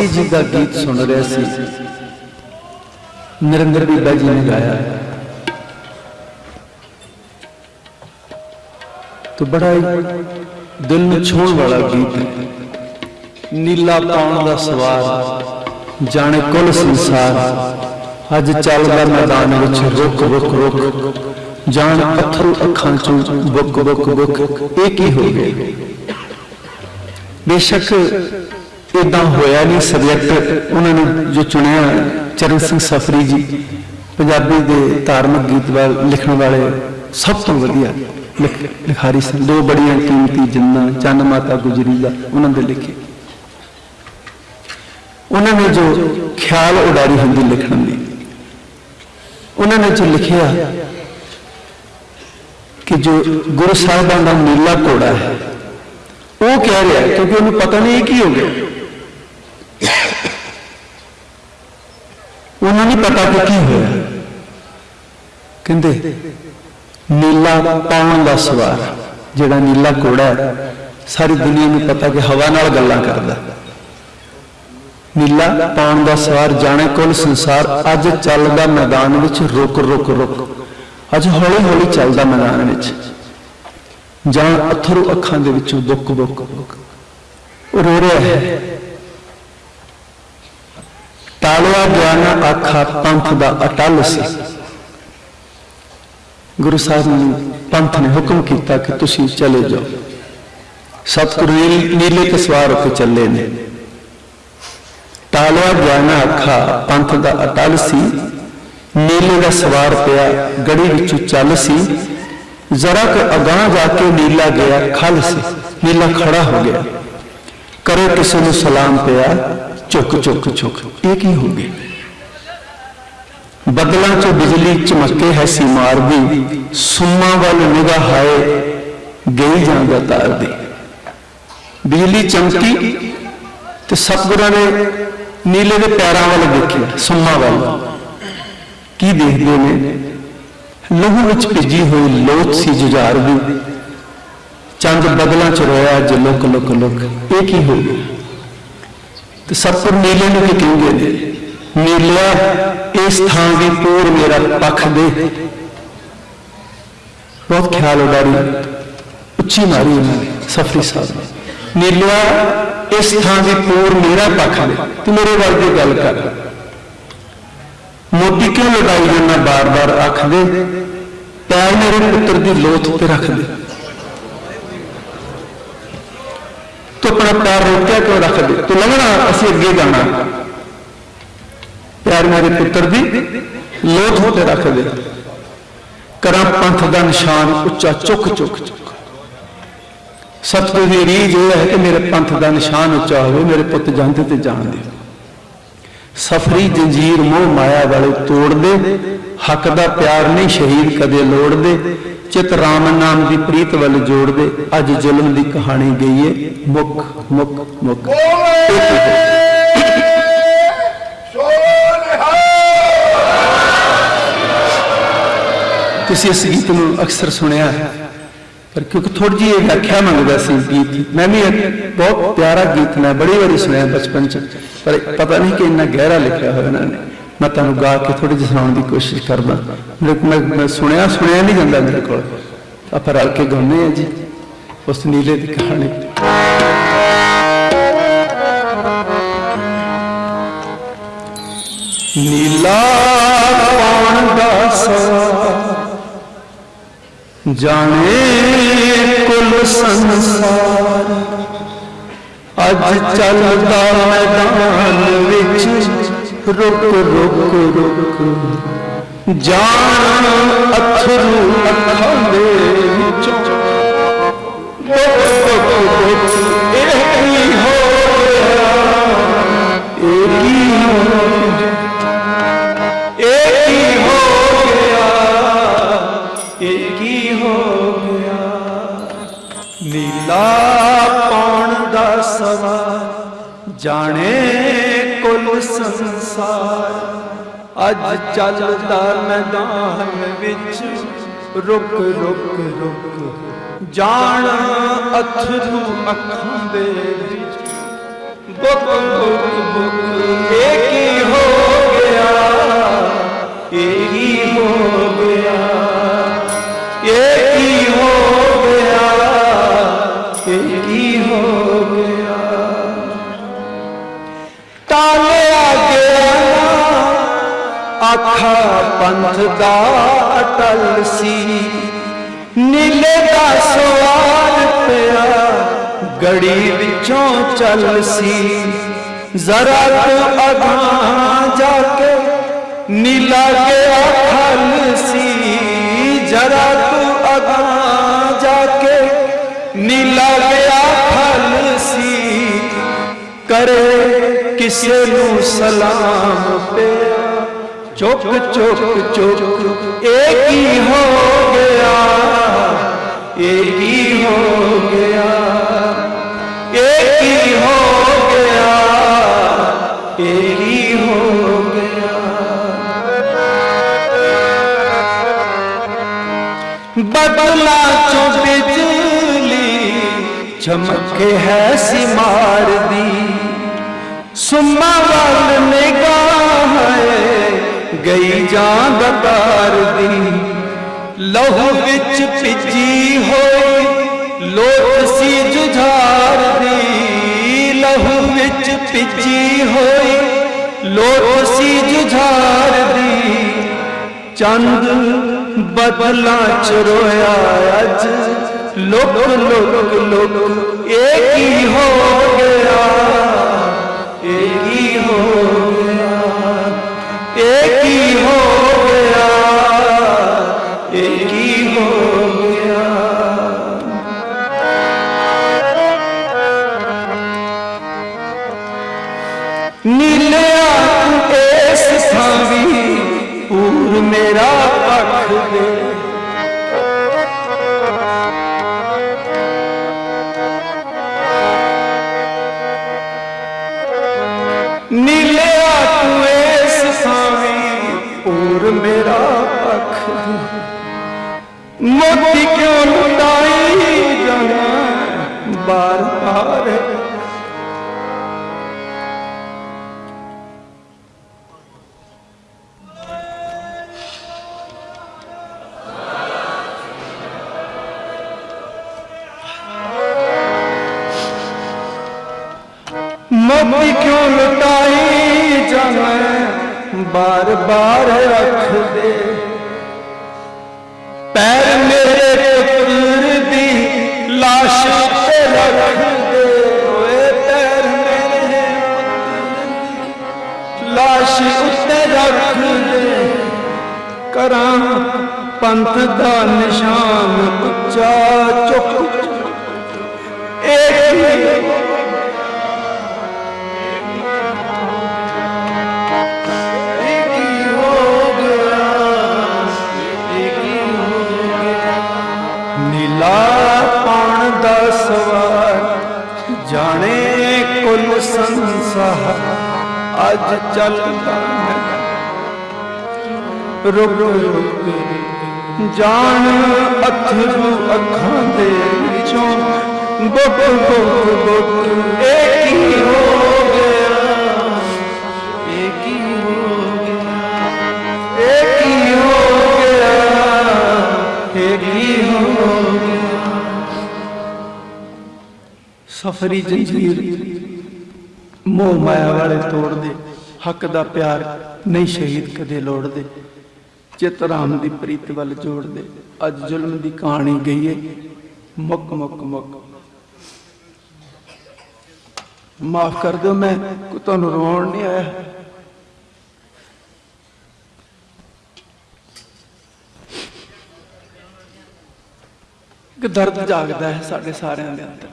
S1: ਸਫੀ ਜੀ ਦਾ ਗੀਤ ਸੁਣ ਰਿਹਾ ਸੀ। ਨਰਿੰਦਰ ਬੀਬਾ ਜੀ ਨੇ ਗਾਇਆ। ਤੋ ਬੜਾ ਦਿਲ ਨੂੰ ਛੋਣ ਵਾਲਾ ਗੀਤ ਨੀਲਾ ਪਾਉਣ ਦਾ ਸਵਾਰ, ਜਾਣੇ ਕੁੱਲ ਸੰਸਾਰ। ਅੱਜ ਚੱਲਦਾ ਮੈਦਾਨ ਵਿੱਚ ਰੁਕ ਰੁਕ ਰੁਕ ਜਾਣ ਪੱਥਰ ਅੱਖਾਂ ਚੋਂ ਬੁੱਕ ਬੁੱਕ ਬੁੱਕ। ਇਹ ਕੀ ਹੋ ਗਿਆ? ਬੇਸ਼ੱਕ ਇਦਾਂ ਹੋਇਆ ਨਹੀਂ ਸਬਜੈਕਟ ਉਹਨਾਂ ਨੇ ਜੋ ਚੁਣਿਆ ਚਰਨ ਸਿੰਘ ਸਫਰੀ ਜੀ, ਪੰਜਾਬੀ ਦੇ ਧਾਰਮਿਕ ਗੀਤ ਵਾਲ, ਲਿਖਣ ਵਾਲੇ ਸਭ ਤੋਂ ਵਧੀਆ ਲਿਖ- ਲਿਖਾਰੀ ਸਨ। ਦੋ ਬੜੀਆਂ ਕੀਮਤੀ ਜਿੰਨਾ, ਚੰਨ ਮਾਤਾ ਗੁਜਰੀ ਦਾ, ਉਹਨਾਂ ਦੇ ਲਿਖੇ। ਉਹਨਾਂ ਨੇ ਜੋ ਖਿਆਲ ਉਡਾਰੀ ਹੁੰਦੀ ਲਿਖਣ ਦੀ, ਉਹਨਾਂ ਨੇ ਜੋ ਲਿਖਿਆ ਕਿ ਜੋ ਗੁਰੂ ਸਾਹਿਬਾਨ ਦਾ ਨੀਲਾ ਘੋੜਾ ਹੈ, ਉਹ ਕਹਿ ਰਿਹਾ, ਕਿਉਂਕਿ ਉਹਨੂੰ ਪਤਾ ਨਹੀਂ ਇਹ ਕੀ ਹੋ ਗਿਆ। ਉਹਨੂੰ ਨਹੀਂ ਪਤਾ ਕਿ ਕੀ ਹੋਇਆ। ਕਹਿੰਦੇ, ਨੀਲਾ ਪਾਉਣ ਦਾ ਸਵਾਰ, ਜਿਹੜਾ ਨੀਲਾ ਘੋੜਾ ਸਾਰੀ ਦੁਨੀਆ ਨੂੰ ਪਤਾ ਕਿ ਹਵਾ ਨਾਲ ਗੱਲਾਂ ਕਰਦਾ। ਨੀਲਾ ਪਾਉਣ ਦਾ ਸਵਾਰ ਜਾਣੇ ਕੁੱਲ ਸੰਸਾਰ ਅੱਜ ਚੱਲਦਾ ਮੈਦਾਨ ਵਿੱਚ ਰੁਕ ਰੁਕ ਰੁਕ। ਅੱਜ ਹੌਲੀ ਹੌਲੀ ਚੱਲਦਾ ਮੈਦਾਨ ਵਿੱਚ। ਜਾਂ ਅਥਰੂ ਅੱਖਾਂ ਦੇ ਵਿੱਚੋਂ ਦੁੱਖ ਬੁੱਕ ਰੋ ਰਿਹਾ ਹੈ। ਟਾਲਿਆ ਗਿਆ ਆਖਾ ਪੰਥ ਦਾ ਅਟਲ ਸੀ। ਗੁਰੂ ਸਾਹਿਬ ਨੇ ਪੰਥ ਨੇ ਹੁਕਮ ਕੀਤਾ ਕਿ ਤੁਸੀਂ ਚਲੇ ਜਾਓ। ਸਤਿਗੁਰੂ ਨੀਲੇ ਤੇ ਸਵਾਰ ਹੋ ਕੇ ਚੱਲੇ ਨੇ। ਟਾਲਿਆ ਗਿਆ ਆਖਾ ਪੰਥ ਦਾ ਅਟਲ ਸੀ। ਨੀਲੇ ਦਾ ਸਵਾਰ ਪਿਆ ਗੜੀ ਵਿੱਚੋਂ ਚੱਲ ਸੀ। ਜ਼ਰਾ ਕੁ ਅਗਾਹ ਜਾ ਕੇ ਨੀਲਾ ਗਿਆ, ਖਲ ਸੀ। ਨੀਲਾ ਖੜਾ ਹੋ ਗਿਆ। ਕਰੇ ਕਿਸੇ ਨੂੰ ਸਲਾਮ ਪਿਆ। ਝੁਕ ਝੁਕ ਝੁਕ। ਇਹ ਕੀ ਹੋ ਗਿਆ ਬੱਦਲਾਂ 'ਚੋਂ ਬਿਜਲੀ ਚਮਕੇ ਹੈ ਸੀ ਮਾਰਦੀ ਸੁਮਾ ਵੱਲ ਨਿਗਾਹ ਹਾਏ, ਗਈ ਜਾਂਦਾ ਤਾਰਦੀ ਬਿਜਲੀ ਚਮਕੀ ਤੇ ਸਤਿਗੁਰਾਂ ਨੇ ਨੀਲੇ ਦੇ ਪੈਰਾਂ ਵੱਲ ਦੇਖਿਆ, ਸੁਮਾ ਵੱਲ। ਕੀ ਦੇਖਦੇ ਨੇ? ਲਹੂ ਵਿੱਚ ਭਿੱਜੀ ਹੋਈ ਲੋਚ ਸੀ ਜੁਝਾਰ ਦੀ ਚੰਦ ਬਦਲਾਂ ਚ ਰੋਇਆ ਅੱਜ ਲੁਕ ਲੁਕ ਲੁਕ। ਇਹ ਕੀ ਹੋ ਗਿਆ? ਤੇ ਸਤਿਗੁਰ ਨੀਲੇ ਨੂੰ ਕੀ ਕਹਿੰਦੇ ਨੇ ਨੀਲਿਆ ਇਸ ਥਾਂ ਦੀ ਪੂਰ ਮੇਰਾ ਪੱਖ ਦੇ। ਬਹੁਤ ਖਿਆਲ ਉਡਾਰੀ, ਉੱਚੀ ਮਾਰੀ ਉਹਨਾਂ ਨੇ, ਸਫਰੀ ਸਾਹਿਬ ਨੇ। ਨੀਲਿਆ ਇਸ ਥਾਂ ਦੀ ਪੂਰ ਮੇਰਾ ਪੱਖ ਦੇ, ਤੇ ਮੇਰੇ ਵਰਗੀ ਗੱਲ ਕਰ। ਮੋਤੀ ਕਿਉਂ ਲੜਾਈ ਜਾਂਦਾ ਬਾਰ-ਬਾਰ ਆਖਦੇ? ਪੈਰ ਮੇਰੇ ਪੁੱਤਰ ਦੀ ਲੋਥ ਤੇ ਰੱਖਦੇ। ਤੂੰ ਆਪਣਾ ਪੈਰ ਰੋਕਿਆ ਕਿਉਂ ਰੱਖ ਦੇ? ਤੂੰ ਲੰਘਣਾ, ਅਸੀਂ ਅੱਗੇ ਜਾਣਾ। ਪੈਰ ਮੇਰੇ ਪੁੱਤਰ ਦੀ, ਲੋਥ ਤੇ ਰੱਖ ਦੇ। ਕਰਾਂ ਪੰਥ ਦਾ ਨਿਸ਼ਾਨ ਉੱਚਾ, ਚੁੱਕ ਚੁੱਕ ਚੁੱਕ। ਸਤਿਗੁਰ ਦੀ ਰੀਝ ਇਹ ਹੈ ਕਿ ਮੇਰੇ ਪੰਥ ਦਾ ਨਿਸ਼ਾਨ ਉੱਚਾ ਹੋਵੇ, ਮੇਰੇ ਪੁੱਤ ਜਾਂਦੇ ਤੇ ਜਾਣ ਦੇ। ਸਫਰੀ, ਜੰਜੀਰ, ਮੋਹ, ਮਾਇਆ ਵਾਲੇ ਤੋੜ ਦੇ ਹੱਕ ਦਾ ਪਿਆਰ ਨਹੀਂ ਸ਼ਹੀਦ ਕਦੇ ਲੋੜ ਦੇ ਚਿਤ ਰਾਮ ਨਾਮ ਦੀ ਪ੍ਰੀਤ ਵੱਲ ਜੋੜ ਦੇ, ਅੱਜ ਜ਼ੁਲਮ ਦੀ ਕਹਾਣੀ ਗਈ ਏ ਮੁੱਕ ਮੁੱਕ ਮੁੱਕ ਤੁਸੀਂ ਇਸ ਗੀਤ ਨੂੰ ਅਕਸਰ ਸੁਣਿਆ ਪਰ ਕਿਉਂਕਿ ਥੋੜੀ ਜਿਹੀ ਇਹ ਵਿਆਖਿਆ ਮੰਗਦਾ ਸੀ ਗੀਤ ਮੈਂ ਵੀ ਬਹੁਤ ਪਿਆਰਾ ਗੀਤ ਮੈਂ ਬੜੀ ਵਾਰੀ ਸੁਣਿਆ ਬਚਪਨ ਚ, ਪਰ ਪਤਾ ਨਹੀਂ ਕਿ ਇੰਨਾ ਗਹਿਰਾ ਲਿਖਿਆ ਹੋਇਆ ਇਹਨਾਂ ਨੇ। ਮੈਂ ਤੁਹਾਨੂੰ ਗਾ ਕੇ ਥੋੜੀ ਜਿਹੀ ਸੁਣਾਉਣ ਦੀ ਕੋਸ਼ਿਸ਼ ਕਰਦਾ। ਮੈਂ- ਮੈਂ ਸੁਣਿਆ ਸੁਣਿਆ ਨਹੀਂ ਜਾਂਦਾ ਮੇਰੇ ਕੋਲ। ਆਪਾਂ ਰਲ ਕੇ ਗਾਉਂਦੇ ਆ ਜੀ। ਉਸ ਨੀਲੇ ਦੀ ਕਹਾਣੀ। ਨੀਲਾ ਪਾਣ ਦਾ ਸਵਾ ਜਾਣੇ ਕੁੱਲ ਸੰਸਾਰ। ਅੱਜ ਚੱਲਦਾ ਮੈਦਾਨ ਵਿੱਚ ਰੁਕ ਰੁਕ ਰੁਕ। ਜਾਣ ਅਥਰੂ ਅੱਖਾਂ ਦੇ ਵਿੱਚੋਂ। ਰੁਕ ਰੁਕ ਰੁਕ, ਇਹ ਕੀ ਹੋ ਗਿਆ ਇਹ ਕੀ ਹੋ ਇਹ ਕੀ ਹੋ ਗਿਆ? ਇਹ ਕੀ ਹੋ ਗਿਆ? ਨੀਲਾ ਪਾਉਣ ਦਾ ਸਵਾ ਜਾਣੇ ਕੁੱਲ ਸੰਸਾਰ ਅੱਜ ਚੱਲਦਾ ਮੈਦਾਨ ਵਿੱਚ ਰੁਕ ਰੁਕ ਰੁਕ। ਜਾਣ ਅਥਰੂ ਅੱਖਾਂ ਦੇ ਵਿੱਚ। Book book book. ਟਾਲਿਆ ਗਿਆ ਨਾ ਆਖਾ ਪੰਥ ਦਾ ਅਟਲ ਸੀ ਨੀਲੇ ਦਾ ਸਵਾਰ ਪਿਆ ਗੜੀ ਵਿੱਚੋਂ ਚੱਲ ਸੀ ਜ਼ਰਾ ਤੂੰ ਅਗਾਂ ਜਾ ਕੇ ਨੀਲਾ ਗਿਆ ਖਲ ਸੀ ਜਰਾ ਤੂੰ ਅਗਾਂ ਜਾ ਕੇ ਨੀਲਾ ਗਿਆ ਖਲ ਸੀ ਕਰੇ ਕਿਸੇ ਨੂੰ ਸਲਾਮ ਪਿਆ ਚੁੱਕ ਚੁੱਕ ਚੁੱਕ ਇਹ ਕੀ ਹੋ ਗਿਆ ਇਹ ਕੀ ਹੋ ਗਿਆ ਇਹ ਕੀ ਹੋ ਗਿਆ ਇਹ ਕੀ ਹੋ ਗਿਆ ਬਦਲਾ ਚੋਂ ਬਿਜਲੀ ਚਮਕੇ ਗਈ ਜਾਂ ਦਤਾਰ ਦੀ। ਲਹੂ ਵਿੱਚ ਭਿੱਜੀ ਹੋਈ ਲੋਟ ਸੀ ਜੁਝਾਰ ਦੀ। ਲਹੂ ਵਿੱਚ ਭਿੱਜੀ ਹੋਈ ਲੋਟ ਸੀ ਜੁਝਾਰ ਦੀ। ਚੰਦ ਬਦਲਾਂ ਚ ਰੋਇਆ ਅੱਜ। ਲੁਕ ਲੁਕ ਲੁਕ, ਇਹ ਕੀ ਹੋ ਗਿਆ? ਇਹ ਕੀ ਹੋ ਗਿਆ? ਇਹ ਪੂਰ ਮੇਰਾ ਪੱਖ ਦੇ। ਨੀਲਿਆ ਤੂੰ ਇਸ ਥਾਵੀ, ਪੂਰ ਮੇਰਾ ਪੱਖ ਦੇ। ਮੋਤੀ ਕਿਉਂ ਲੁਟਾਈ ਜਾਣਾ ਬਾਰ ਬਾਰ ਕਰਾਂ, ਪੰਥ ਦਾ ਨਿਸ਼ਾਨ ਉੱਚਾ ਚੁੱਕ। ਇੱਕ ਨੀਲਾ ਪਾਣ ਦਾ ਸਵਾਰ ਜਾਣੇ ਕੁੱਲ ਸੰਸਾਰ, ਅੱਜ ਚੱਲਦਾ ਹੈ। ਰੁਕ ਰੁਕ ਜਾਣ ਅਥਰੂ ਅੱਖਾਂ ਦੇ ਵਿੱਚੋਂ। ਬੁੱਕ ਬੁੱਕ ਬੁੱਕ, ਇਹ ਕੀ ਹੋ ਗਿਆ? ਇਹ ਕੀ ਹੋ ਗਿਆ? ਇਹ ਕੀ ਹੋ ਗਿਆ? ਇਹ ਕੀ ਹੋ ਗਿਆ? ਸਫਰੀ ਜੰਜੀਰ, ਮੋਹ ਮਾਇਆ ਵਾਲੇ ਤੋੜਦੇ, ਹੱਕ ਦਾ ਪਿਆਰ ਨਹੀਂ ਸ਼ਹੀਦ ਕਦੇ ਲੋੜਦੇ। ਚਿਤ ਰਾਮ ਦੀ ਪ੍ਰੀਤ ਵੱਲ ਜੋੜਦੇ ਅੱਜ ਜ਼ੁਲਮ ਦੀ ਕਹਾਣੀ ਗਈ ਏ ਮੁੱਕ ਮੁੱਕ ਮੁੱਕ ਮਾਫ ਕਰ ਦਿਓ, ਮੈਂ ਤੁਹਾਨੂੰ ਰੋਣ ਨਹੀਂ ਆਇਆ। ਕਿ ਦਰਦ ਜਾਗਦਾ ਹੈ ਸਾਡੇ ਸਾਰਿਆਂ ਦੇ ਅੰਦਰ।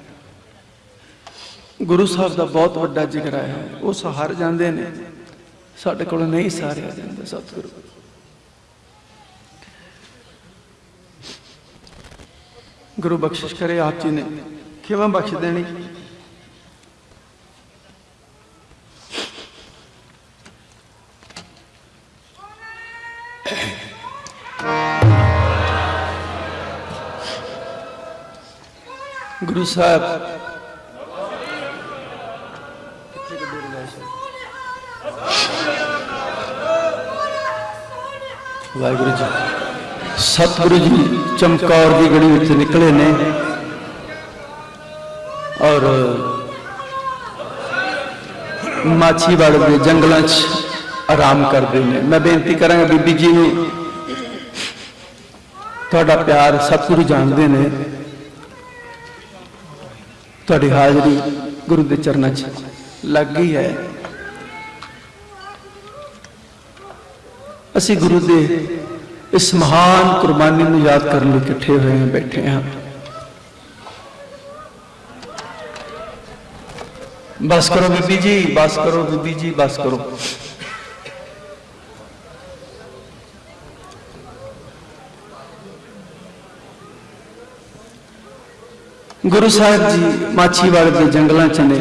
S1: ਗੁਰੂ ਸਾਹਿਬ ਦਾ ਬਹੁਤ ਵੱਡਾ ਜਿਗਰਾ ਹੈ। ਉਹ ਸਹਾਰ ਜਾਂਦੇ ਨੇ। ਸਾਡੇ ਕੋਲ ਨਹੀਂ ਸਾਰਿਆ ਜਾਂਦਾ ਸਤਿਗੁਰੂ। ਗੁਰੂ ਬਖਸ਼ਿਸ਼ ਕਰੇ ਆਪ ਜੀ ਨੇ। ਕਿਵੇਂ ਬਖਸ਼ ਦੇਣੀ। ਗੁਰੂ ਸਾਹਿਬ। ਵਾਹਿਗੁਰੂ ਜੀ। ਸਤਿਗੁਰੂ ਜੀ ਚਮਕੌਰ ਦੀ ਗੜੀ ਵਿੱਚ ਨਿਕਲੇ ਨੇ ਔਰ ਮਾਛੀਵਾੜ ਦੇ ਜੰਗਲਾਂ 'ਚ ਆਰਾਮ ਕਰਦੇ ਨੇ। ਮੈਂ ਬੇਨਤੀ ਕਰਾਂਗਾ ਬੀਬੀ ਜੀ ਨੂੰ, ਤੁਹਾਡਾ ਪਿਆਰ ਸਤਿਗੁਰੂ ਜਾਣਦੇ ਨੇ। ਤੁਹਾਡੀ ਹਾਜ਼ਰੀ ਗੁਰੂ ਦੇ ਚਰਨਾਂ 'ਚ ਲੱਗ ਗਈ ਹੈ। ਅਸੀਂ ਗੁਰੂ ਦੇ ਇਸ ਮਹਾਨ ਕੁਰਬਾਨੀ ਨੂੰ ਯਾਦ ਕਰਨ ਲਈ ਇਕੱਠੇ ਹੋਏ ਹਾਂ ਬੈਠੇ ਹਾਂ। ਬਸ ਕਰੋ ਬੀਬੀ ਜੀ, ਬਸ ਕਰੋ ਬੀਬੀ ਜੀ, ਬਸ ਕਰੋ। ਗੁਰੂ ਸਾਹਿਬ ਜੀ ਮਾਛੀਵਾੜੇ ਦੇ ਜੰਗਲਾਂ 'ਚ ਨੇ।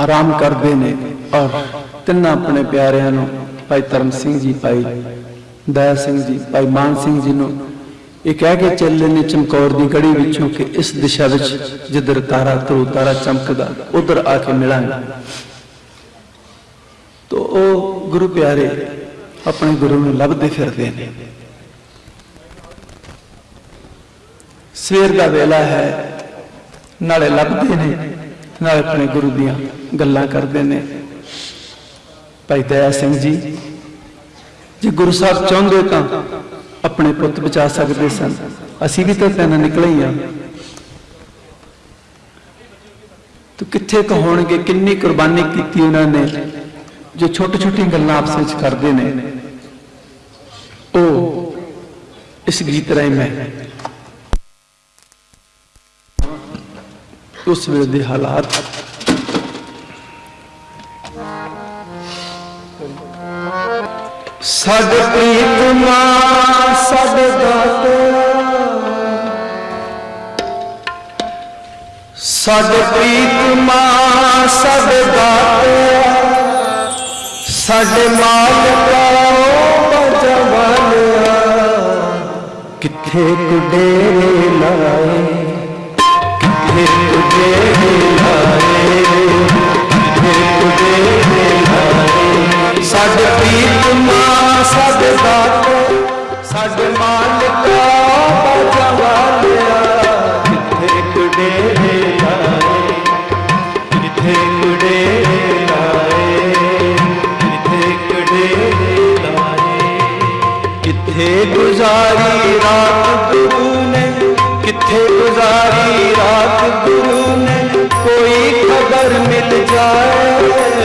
S1: ਆਰਾਮ ਕਰਦੇ ਨੇ ਔਰ ਤਿੰਨਾਂ ਆਪਣੇ ਪਿਆਰਿਆਂ ਨੂੰ ਭਾਈ ਧਰਮ ਸਿੰਘ ਜੀ, ਭਾਈ ਦਇਆ ਸਿੰਘ ਜੀ, ਭਾਈ ਮਾਨ ਸਿੰਘ ਜੀ ਨੂੰ ਇਹ ਕਹਿ ਕੇ ਚੱਲੇ ਨੇ ਚਮਕੌਰ ਦੀ ਗੜੀ ਵਿੱਚੋਂ ਕਿ ਇਸ ਦਿਸ਼ਾ ਵਿੱਚ ਜਿੱਧਰ ਤਾਰਾ ਧਰੂ, ਤਾਰਾ ਚਮਕਦਾ, ਉਧਰ ਆ ਕੇ ਮਿਲਾਂਗੇ। ਤੋ ਉਹ ਗੁਰੂ ਪਿਆਰੇ ਆਪਣੇ ਗੁਰੂ ਨੂੰ ਲੱਭਦੇ ਫਿਰਦੇ ਨੇ। ਸਵੇਰ ਦਾ ਵੇਲਾ ਹੈ, ਨਾਲੇ ਲੱਭਦੇ ਨੇ, ਨਾਲੇ ਆਪਣੇ ਗੁਰੂ ਦੀਆਂ ਗੱਲਾਂ ਕਰਦੇ ਨੇ। ਭਾਈ ਦਇਆ ਸਿੰਘ ਜੀ, ਜੇ ਗੁਰੂ ਸਾਹਿਬ ਚਾਹੁੰਦੇ ਤਾਂ ਆਪਣੇ ਪੁੱਤ ਬਚਾ ਸਕਦੇ ਸਨ। ਅਸੀਂ ਵੀ ਤਾਂ ਤੈਨਾਂ ਨਿਕਲੇ ਹੀ ਆ। ਤੂੰ ਕਿੱਥੇ ਕੁ ਹੋਣਗੇ ਕਿੰਨੀ ਕੁਰਬਾਨੀ ਕੀਤੀ ਉਹਨਾਂ ਨੇ, ਜੋ ਛੋਟੀ ਛੋਟੀ ਗੱਲਾਂ ਆਪਸ ਵਿੱਚ ਕਰਦੇ ਨੇ। ਉਹ ਇਸ ਗੀਤ ਰਾਹੀਂ ਮੈਂ ਉਸ ਵੇਲੇ ਦੇ ਹਾਲਾਤ ਸਾਡੇ ਪ੍ਰੀਤ ਮਾਂ ਸਾਡੇ ਦਾਤਿਆ ਸਾਡੇ ਪ੍ਰੀਤ ਮਾਂ ਸਾਡੇ ਦਾਤਿਆ ਸਾਡੇ ਮਾਲਕਾ ਬਜਵਾਲਿਆ ਕਿੱਥੇ ਕੁਡੇਰੇ ਲਾਏ? ਕਿੱਥੇ ਕੁਡੇਰੇ ਲਾਏ? ਕਿੱਥੇ ਕੁਡੇਰੇ ਸਾਡੇ ਪ੍ਰੀਤ ਮਾਂ ਸਾਡੇ ਦਾਤੇ, ਸਾਡੇ ਮਾਲਕਾ ਬਜਵਾਲਿਆ ਕਿੱਥੇ ਕੁਡੇਰੇ ਲਾਏ ਕਿੱਥੇ ਕੁਡੇਰੇ ਲਾਏ ਕਿੱਥੇ ਕੁਡੇਰੇ ਲਾਏ ਕਿੱਥੇ ਗੁਜ਼ਾਰੀ ਰਾਤ ਗੁਰੂ ਨੇ, ਕਿੱਥੇ ਗੁਜ਼ਾਰੀ ਰਾਤ ਗੁਰੂ ਨੇ, ਕੋਈ ਖਬਰ ਮਿਲ ਜਾਏ।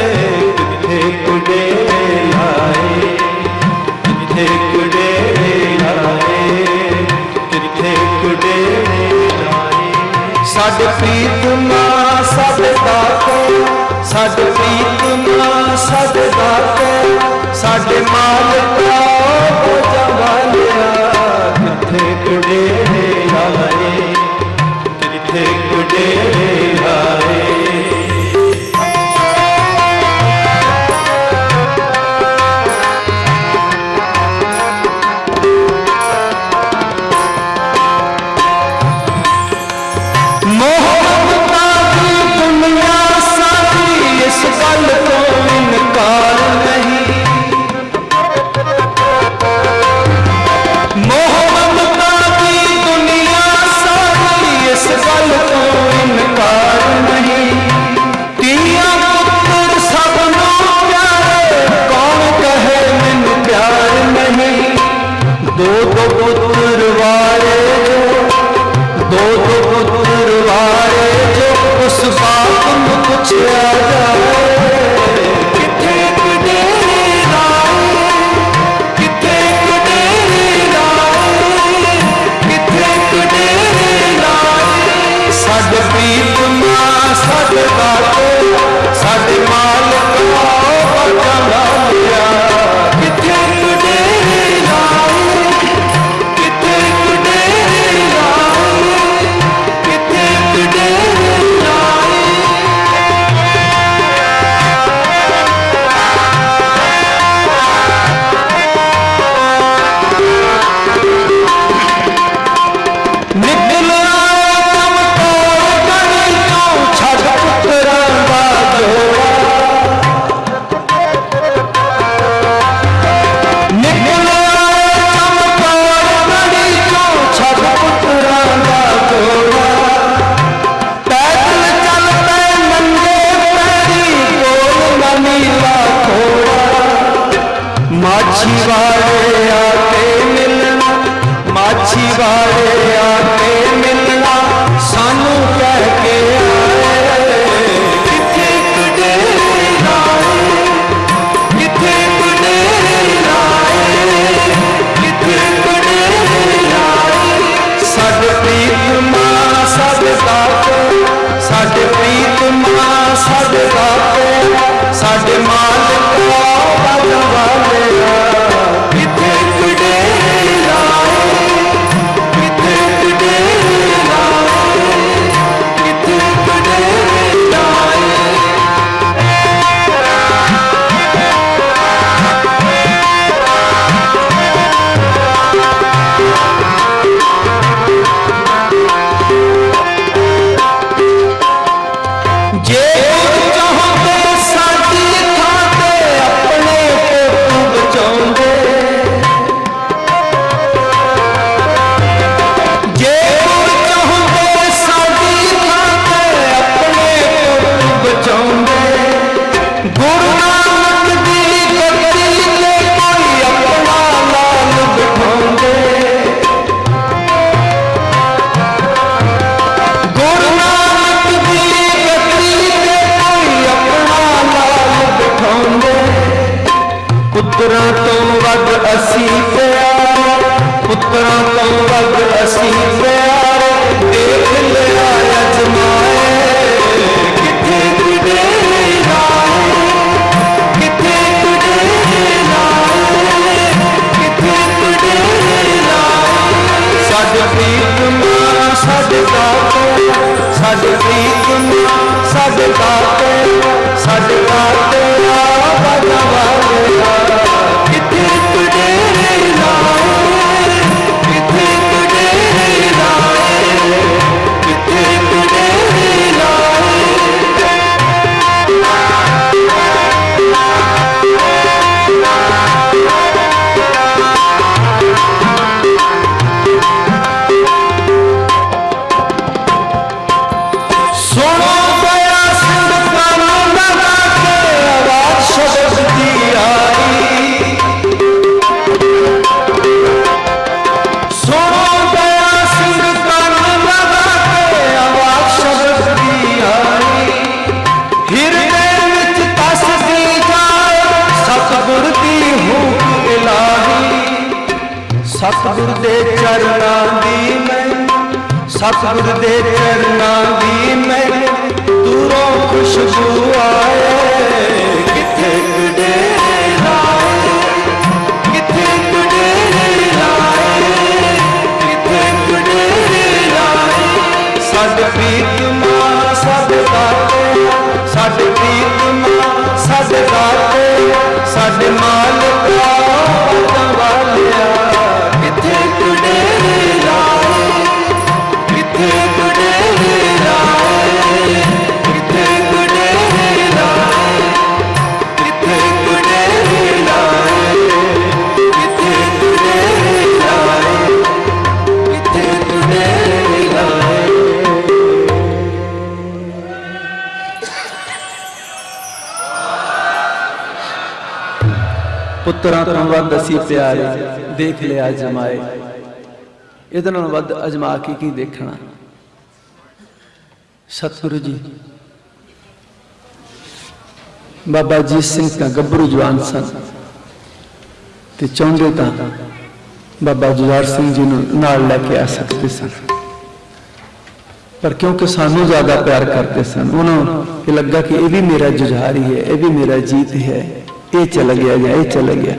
S1: ਸਾਡੇ ਪ੍ਰੀਤ ਮਾਂ ਸਾਡੇ ਦਾਤੇ ਸਾਡੇ ਪ੍ਰੀਤ ਮਾਂ ਸਾਡੇ ਦਾਤੇ ਸਾਡੇ ਮਾਲਕਾ ਜਵਾਲਿਆ ਕਿੱਥੇ ਕੁੜੇ ਆਏ ਕਿੱਥੇ ਕੁੜੇ ਮਾਂ ਸਤਿਗੁਰ ਦੇ ਪੁੱਤਰਾਂ ਤੋਂ ਵੱਧ ਅਸੀਂ ਪਿਆਰੇ, ਦੇਖ ਲਿਆ ਜਮਾਏ। ਇਹਦੇ ਨਾਲ ਵੱਧ ਅਜਮਾ ਕੇ ਕੀ ਦੇਖਣਾ? ਸਤਿਗੁਰੂ ਜੀ, ਬਾਬਾ ਜੀ ਸਿੰਘ ਤਾਂ ਗੱਭਰੂ ਜਵਾਨ ਸਨ ਤੇ ਚਾਹੁੰਦੇ ਤਾਂ ਬਾਬਾ ਜੁਝਾਰ ਸਿੰਘ ਜੀ ਨੂੰ ਨਾਲ ਲੈ ਕੇ ਆ ਸਕਦੇ ਸਨ। ਪਰ ਕਿਉਂਕਿ ਸਾਨੂੰ ਜ਼ਿਆਦਾ ਪਿਆਰ ਕਰਦੇ ਸਨ, ਉਹਨਾਂ ਨੂੰ ਇਹ ਲੱਗਾ ਕਿ ਇਹ ਵੀ ਮੇਰਾ ਜੁਝਾਰ ਹੀ ਹੈ, ਇਹ ਵੀ ਮੇਰਾ ਜੀਤ ਹੈ। ਇਹ ਚਲਾ ਗਿਆ ਜਾਂ ਇਹ ਚਲਾ ਗਿਆ।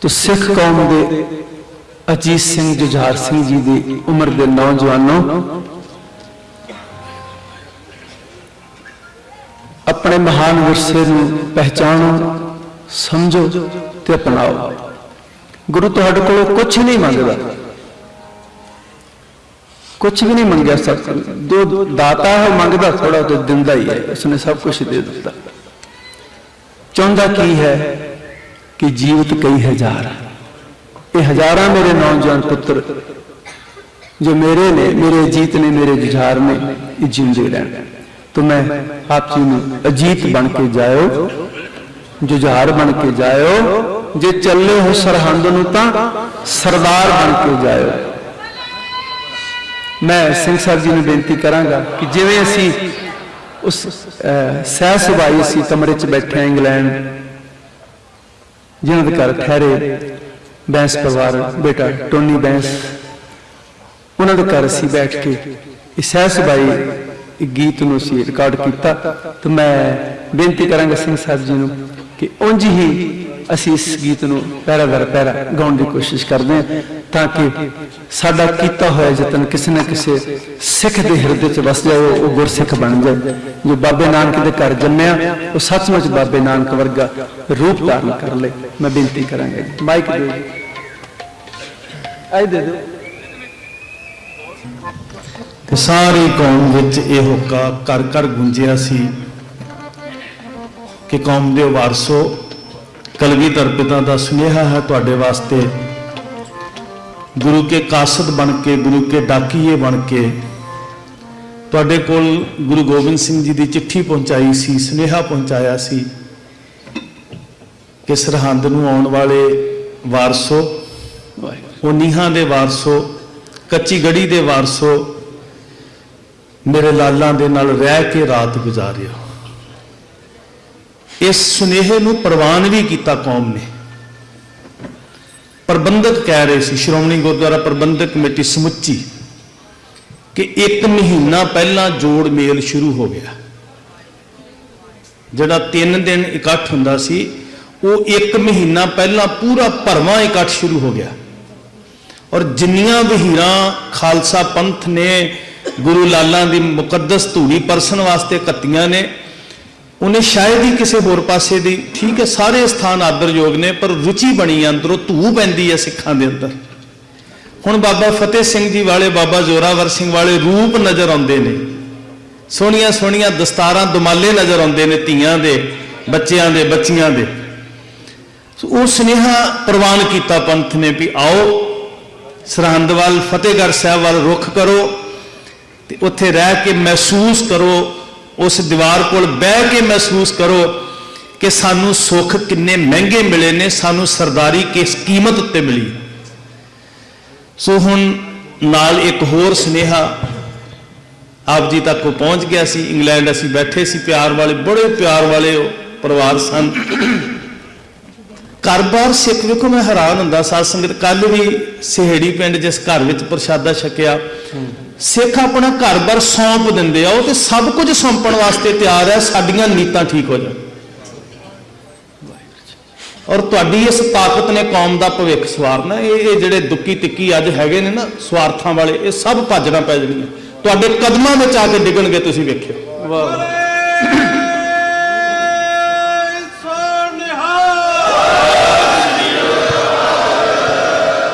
S1: ਤੋ ਸਿੱਖ ਕੌਮ ਦੇ ਅਜੀਤ ਸਿੰਘ ਜੁਝਾਰ ਸਿੰਘ ਜੀ ਦੀ ਉਮਰ ਦੇ ਨੌਜਵਾਨੋਂ, ਆਪਣੇ ਮਹਾਨ ਵਿਰਸੇ ਨੂੰ ਪਹਿਚਾਣੋ, ਸਮਝੋ ਤੇ ਅਪਣਾਓ। ਗੁਰੂ ਤੁਹਾਡੇ ਕੋਲੋਂ ਕੁਝ ਨਹੀਂ ਮੰਗਦਾ। ਕੁਝ ਵੀ ਨਹੀਂ ਮੰਗਿਆ, ਸਭ ਜੋ ਦਾਤਾ ਹੈ ਮੰਗਦਾ ਥੋੜਾ ਤੇ ਦਿੰਦਾ ਹੀ ਹੈ ਉਸਨੇ ਸਭ ਕੁਝ ਦੇ ਦਿੱਤਾ। ਚਾਹੁੰਦਾ ਕੀ ਹੈ ਕਿ ਜੀਵਤ ਕਈ ਹਜ਼ਾਰ ਇਹ ਹਜ਼ਾਰਾਂ ਮੇਰੇ ਨੌਜਵਾਨ ਪੁੱਤਰ, ਜੋ ਮੇਰੇ ਨੇ, ਮੇਰੇ ਜੀਤ ਨੇ, ਮੇਰੇ ਜੁਝਾਰ ਨੇ, ਇਹ ਜਿੰਦੇ ਰਹਿਣ। ਤੋ ਮੈਂ ਆਪ ਜੀ ਨੂੰ ਅਜੀਤ ਬਣ ਕੇ ਜਾਇਓ, ਜੁਝਾਰ ਬਣ ਕੇ ਜਾਇਓ, ਜੇ ਚੱਲੇ ਹੋ ਸਰਹੰਦ ਨੂੰ ਤਾਂ ਸਰਦਾਰ ਬਣ ਕੇ ਜਾਇਓ। ਮੈਂ ਸਿੰਘ ਸਾਹਿਬ ਜੀ ਨੂੰ ਬੇਨਤੀ ਕਰਾਂਗਾ ਕਿ ਜਿਵੇਂ ਅਸੀਂ ਉਸ ਸਹਿ ਸੁਭਾਈ ਅਸੀਂ ਕਮਰੇ 'ਚ ਬੈਠੇ ਇੰਗਲੈਂਡ, ਜਿਨ੍ਹਾਂ ਦੇ ਘਰ ਠਹਿਰੇ ਬੈਂਸ ਪਰਿਵਾਰ, ਬੇਟਾ ਟੋਨੀ ਬੈਂਸ, ਉਹਨਾਂ ਦੇ ਘਰ ਅਸੀਂ ਬੈਠ ਕੇ ਇਹ ਸਹਿ ਸੁਭਾਈ ਗੀਤ ਨੂੰ ਅਸੀਂ ਰਿਕਾਰਡ ਕੀਤਾ। ਤੇ ਮੈਂ ਬੇਨਤੀ ਕਰਾਂਗਾ ਸਿੰਘ ਸਾਹਿਬ ਜੀ ਨੂੰ ਕਿ ਉਂਝ ਹੀ ਅਸੀਂ ਇਸ ਗੀਤ ਨੂੰ ਪੈਰਾ ਦਰ ਪੈਰਾ ਗਾਉਣ ਦੀ ਕੋਸ਼ਿਸ਼ ਕਰਦੇ ਹਾਂ ਤਾਂ ਕਿ ਸਾਡਾ ਕੀਤਾ ਹੋਇਆ ਯਤਨ ਕਿਸੇ ਨਾ ਕਿਸੇ ਸਿੱਖ ਦੇ ਹਿਰਦੇ 'ਚ ਵਸ ਜਾਵੇ, ਉਹ ਗੁਰਸਿੱਖ ਬਣ ਜਾਏ ਜੋ ਬਾਬੇ ਨਾਨਕ ਦੇ ਘਰ ਜੰਮਿਆ, ਉਹ ਸੱਚਮੁੱਚ ਬਾਬੇ ਨਾਨਕ ਵਰਗਾ ਰੂਪ ਧਾਰਨ ਕਰ ਲੇ ਮੈਂ ਬੇਨਤੀ ਕਰਾਂਗਾ ਮਾਈਕ ਦਿਓ। ਆਈ ਦੇ ਦਿਓ।
S2: ਤੇ ਸਾਰੀ ਕੌਮ ਵਿੱਚ ਇਹ ਹੋਕਾ ਕਰ ਕਰ ਗੁੰਜਿਆ ਸੀ ਕਿ ਕੌਮ ਦੇ ਵਾਰਸੋ ਕਲਗੀਧਰ ਪਿਤਾ ਦਾ ਸੁਨੇਹਾ ਹੈ ਤੁਹਾਡੇ ਵਾਸਤੇ। ਗੁਰੂ ਕੇ ਕਾਸਦ ਬਣ ਕੇ, ਗੁਰੂ ਕੇ ਡਾਕੀਏ ਬਣ ਕੇ, ਤੁਹਾਡੇ ਕੋਲ ਗੁਰੂ ਗੋਬਿੰਦ ਸਿੰਘ ਜੀ ਦੀ ਚਿੱਠੀ ਪਹੁੰਚਾਈ ਸੀ, ਸੁਨੇਹਾ ਪਹੁੰਚਾਇਆ ਸੀ ਕਿ ਸਰਹੰਦ ਨੂੰ ਆਉਣ ਵਾਲੇ ਵਾਰਸੋ ਉਹ ਨੀਹਾਂ ਦੇ ਵਾਰਸੋ ਕੱਚੀ ਗੜੀ ਦੇ ਵਾਰਸੋ ਮੇਰੇ ਲਾਲਾਂ ਦੇ ਨਾਲ ਰਹਿ ਕੇ ਰਾਤ ਗੁਜ਼ਾਰਿਓ। ਇਸ ਸੁਨੇਹੇ ਨੂੰ ਪ੍ਰਵਾਨ ਵੀ ਕੀਤਾ ਕੌਮ ਨੇ। ਪ੍ਰਬੰਧਕ ਕਹਿ ਰਹੇ ਸੀ, ਸ਼੍ਰੋਮਣੀ ਗੁਰਦੁਆਰਾ ਪ੍ਰਬੰਧਕ ਕਮੇਟੀ ਸਮੁੱਚੀ, ਕਿ ਇੱਕ ਮਹੀਨਾ ਪਹਿਲਾਂ ਜੋੜ ਮੇਲ ਸ਼ੁਰੂ ਹੋ ਗਿਆ। ਜਿਹੜਾ 3 ਦਿਨ ਇਕੱਠ ਹੁੰਦਾ ਸੀ, ਉਹ ਇੱਕ ਮਹੀਨਾ ਪਹਿਲਾਂ ਪੂਰਾ ਭਰਵਾਂ ਇਕੱਠ ਸ਼ੁਰੂ ਹੋ ਗਿਆ। ਔਰ ਜਿੰਨੀਆਂ ਵਹੀਰਾਂ ਖਾਲਸਾ ਪੰਥ ਨੇ, ਗੁਰੂ ਲਾਲਾਂ ਦੀ ਮੁਕੱਦਸ ਧੂੜੀ ਪਰਸਨ ਵਾਸਤੇ ਕੱਤੀਆਂ ਨੇ ਉਹਨੇ ਸ਼ਾਇਦ ਹੀ ਕਿਸੇ ਹੋਰ ਪਾਸੇ ਦੀ, ਠੀਕ ਹੈ, ਸਾਰੇ ਸਥਾਨ ਆਦਰਯੋਗ ਨੇ, ਪਰ ਰੁਚੀ ਬਣੀ ਹੈ ਅੰਦਰੋਂ ਧੂ ਪੈਂਦੀ ਹੈ ਸਿੱਖਾਂ ਦੇ ਅੰਦਰ। ਹੁਣ ਬਾਬਾ ਫਤਿਹ ਸਿੰਘ ਜੀ ਵਾਲੇ, ਬਾਬਾ ਜ਼ੋਰਾਵਰ ਸਿੰਘ ਵਾਲੇ ਰੂਪ ਨਜ਼ਰ ਆਉਂਦੇ ਨੇ। ਸੋਹਣੀਆਂ ਸੋਹਣੀਆਂ ਦਸਤਾਰਾਂ ਦੁਮਾਲੇ ਨਜ਼ਰ ਆਉਂਦੇ ਨੇ ਧੀਆਂ ਦੇ, ਬੱਚਿਆਂ ਦੇ, ਬੱਚੀਆਂ ਦੇ। ਉਹ ਸੁਨੇਹਾ ਪ੍ਰਵਾਨ ਕੀਤਾ ਪੰਥ ਨੇ ਵੀ ਆਓ, ਸਰਹੰਦ ਵੱਲ, ਫਤਿਹਗੜ੍ਹ ਸਾਹਿਬ ਵੱਲ ਰੁਖ ਕਰੋ, ਤੇ ਉੱਥੇ ਰਹਿ ਕੇ ਮਹਿਸੂਸ ਕਰੋ ਉਸ ਦੀਵਾਰ ਕੋਲ ਬਹਿ ਕੇ ਮਹਿਸੂਸ ਕਰੋ ਕਿ ਸਾਨੂੰ ਸੁੱਖ ਕਿੰਨੇ ਮਹਿੰਗੇ ਮਿਲੇ ਨੇ, ਸਾਨੂੰ ਸਰਦਾਰੀ ਕਿਸ ਕੀਮਤ ਉੱਤੇ ਮਿਲੀ। ਸੋ ਹੁਣ ਨਾਲ ਇੱਕ ਹੋਰ ਸੁਨੇਹਾ ਆਪ ਜੀ ਤੱਕ ਉਹ ਪਹੁੰਚ ਗਿਆ ਸੀ। ਇੰਗਲੈਂਡ ਅਸੀਂ ਬੈਠੇ ਸੀ, ਪਿਆਰ ਵਾਲੇ, ਬੜੇ ਪਿਆਰ ਵਾਲੇ ਪਰਿਵਾਰ ਸਨ। ਘਰ-ਬਾਰ ਸਿੱਖ, ਵੇਖੋ ਮੈਂ ਹੈਰਾਨ ਹੁੰਦਾ, ਸਾਧ ਸੰਗਤ ਕੱਲ ਵੀ ਸਿਹੜੀ ਪਿੰਡ ਜਿਸ ਘਰ ਵਿੱਚ ਪ੍ਰਸ਼ਾਦਾ ਛਕਿਆ ਸਿੱਖ ਆਪਣਾ ਘਰ-ਬਾਰ ਸੌਂਪ ਦਿੰਦੇ ਆ, ਉਹ ਤੇ ਸਭ ਕੁਝ ਸੌਂਪਣ ਵਾਸਤੇ ਤਿਆਰ ਹੈ ਸਾਡੀਆਂ ਨੀਤਾਂ ਠੀਕ ਹੋ ਜਾਣ। ਔਰ ਤੁਹਾਡੀ ਇਸ ਤਾਕਤ ਨੇ ਕੌਮ ਦਾ ਭਵਿੱਖ ਸਵਾਰਨਾ ਇਹ ਇਹ ਜਿਹੜੇ ਦੁੱਕੀ ਤਿੱਕੀ ਅੱਜ ਹੈਗੇ ਨੇ ਨਾ, ਸਵਾਰਥਾਂ ਵਾਲੇ, ਇਹ ਸਭ ਭੱਜਣਾ ਪੈ ਜਾਣੀਆਂ। ਤੁਹਾਡੇ ਕਦਮਾਂ ਵਿੱਚ ਆ ਕੇ ਡਿੱਗਣਗੇ, ਤੁਸੀਂ ਵੇਖਿਓ।
S1: ਵਾਹ।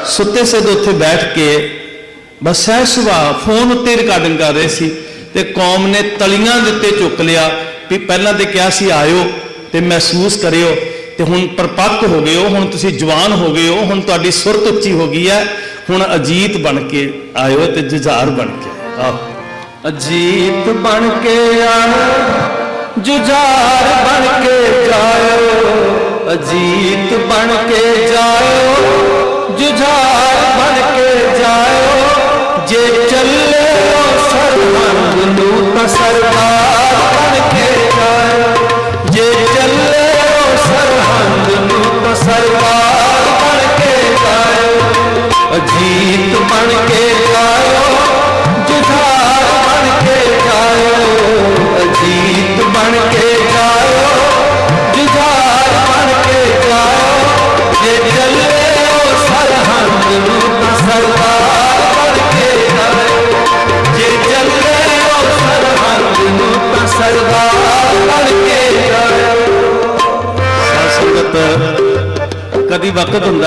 S2: ਸੁੱਤੇ ਸਿੱਧ ਉੱਥੇ ਬੈਠ ਕੇ ਬਸ ਸਹਿ ਸੁਭਾਅ, ਫੋਨ ਉੱਤੇ ਰਿਕਾਰਡਿੰਗ ਕਰ ਰਹੇ ਸੀ ਤੇ ਕੌਮ ਨੇ ਤਲੀਆਂ ਦੇ ਉੱਤੇ ਚੁੱਕ ਲਿਆ ਵੀ ਪਹਿਲਾਂ ਤੇ ਕਿਹਾ ਸੀ ਆਇਓ ਤੇ ਮਹਿਸੂਸ ਕਰਿਓ ਤੇ ਹੁਣ ਪਰਪੱਕ ਹੋ ਗਏ ਹੋ, ਹੁਣ ਤੁਸੀਂ ਜਵਾਨ ਹੋ ਗਏ ਹੋ, ਹੁਣ ਤੁਹਾਡੀ ਸੁਰਤ ਉੱਚੀ ਹੋ ਗਈ ਹੈ, ਹੁਣ ਅਜੀਤ ਬਣ ਕੇ ਆਇਓ ਤੇ ਜੁਝਾਰ ਬਣ ਕੇ ਆਓ।
S1: ਅਜੀਤ ਬਣ ਕੇ ਆਇਓ, ਜੁਝਾਰ ਬਣ ਕੇ ਜਾਇਓ। ਅਜੀਤ ਬਣ ਕੇ ਜਾਇਓ, ਜੁਝਾਰ ਬਣ ਕੇ ਜੇ ਚੱਲੇ ਹੋ ਨੂੰ ਤਾਂ ਸਰਦਾਰ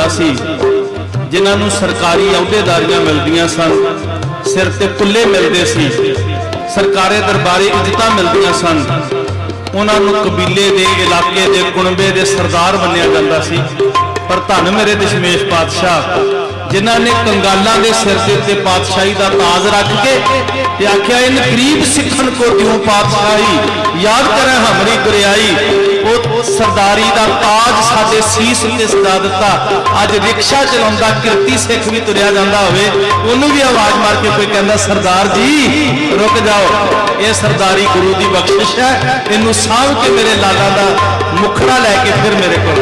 S2: ਹੁੰਦਾ ਸੀ, ਜਿਨ੍ਹਾਂ ਨੂੰ ਸਰਕਾਰੀ ਅਹੁਦੇਦਾਰੀਆਂ ਮਿਲਦੀਆਂ ਸਨ, ਸਿਰ ਤੇ ਕੁੱਲੇ ਮਿਲਦੇ ਸੀ, ਸਰਕਾਰੀ ਦਰਬਾਰੀ ਇੱਜ਼ਤਾਂ ਮਿਲਦੀਆਂ ਸਨ। ਉਹਨਾਂ ਨੂੰ ਕਬੀਲੇ ਦੇ ਇਲਾਕੇ ਦੇ ਕੁਣਬੇ ਦੇ ਸਰਦਾਰ ਮੰਨਿਆ ਜਾਂਦਾ ਸੀ। ਪਰ ਧੰਨ ਮੇਰੇ ਦਸ਼ਮੇਸ਼ ਪਾਤਸ਼ਾਹ, ਜਿਨ੍ਹਾਂ ਨੇ ਕੰਗਾਲਾਂ ਦੇ ਸਿਰ ਦੇ ਉੱਤੇ ਪਾਤਸ਼ਾਹੀ ਦਾ ਤਾਜ ਰੱਖ ਕੇ ਤੇ ਆਖਿਆ ਇਨ ਗਰੀਬ ਸਿੱਖਣ ਕੋ ਦਿਓ ਪਾਤਸ਼ਾਹੀ? ਯਾਦ ਕਰੇ ਹਮਰੀ ਗੁਰਿਆਈ ਸਰਦਾਰੀ ਦਾ ਤਾਜ ਸਾਡੇ ਸੀਸ ਉੱਤੇ ਸਜਾ ਦਿੱਤਾ। ਅੱਜ ਰਿਕਸ਼ਾ ਚਲਾਉਂਦਾ, ਕਿਰਤੀ ਸਿੱਖ ਵੀ ਤੁਰਿਆ ਜਾਂਦਾ ਹੋਵੇ, ਉਹਨੂੰ ਵੀ ਆਵਾਜ਼ ਮਾਰ ਕੇ ਕੋਈ ਕਹਿੰਦਾ, ਸਰਦਾਰ ਜੀ, ਰੁਕ ਜਾਓ। ਇਹ ਸਰਦਾਰੀ ਗੁਰੂ ਦੀ ਬਖਸ਼ਿਸ਼ ਹੈ। ਇਹਨੂੰ ਸਾਂਭ ਕੇ ਮੇਰੇ ਲਾਲਾ ਦਾ ਮੁਖੜਾ ਲੈ ਕੇ ਫਿਰ ਮੇਰੇ ਕੋਲ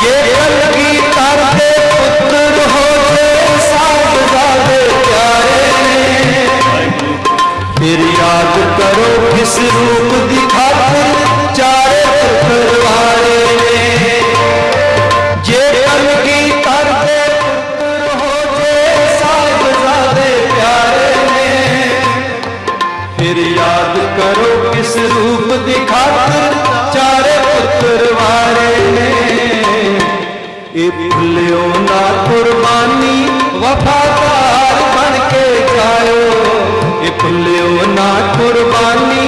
S1: ਜੇ ਕਲਗੀ ਤਰਦੇ ਪੁੱਤਰ ਹੋ ਜੇ ਸਾਹਿਬਜ਼ਾਦੇ ਪਿਆਰੇ ਨੇ। ਫਿਰ ਯਾਦ ਕਰੋ ਕਿਸ ਰੂਪ ਦੀ ਖਾਤਰ ਵਫਾਦਾਰ ਬਣ ਕੇ ਜਾਇਓ। ਇਹ ਭੁੱਲਿਓ ਨਾ ਕੁਰਬਾਨੀ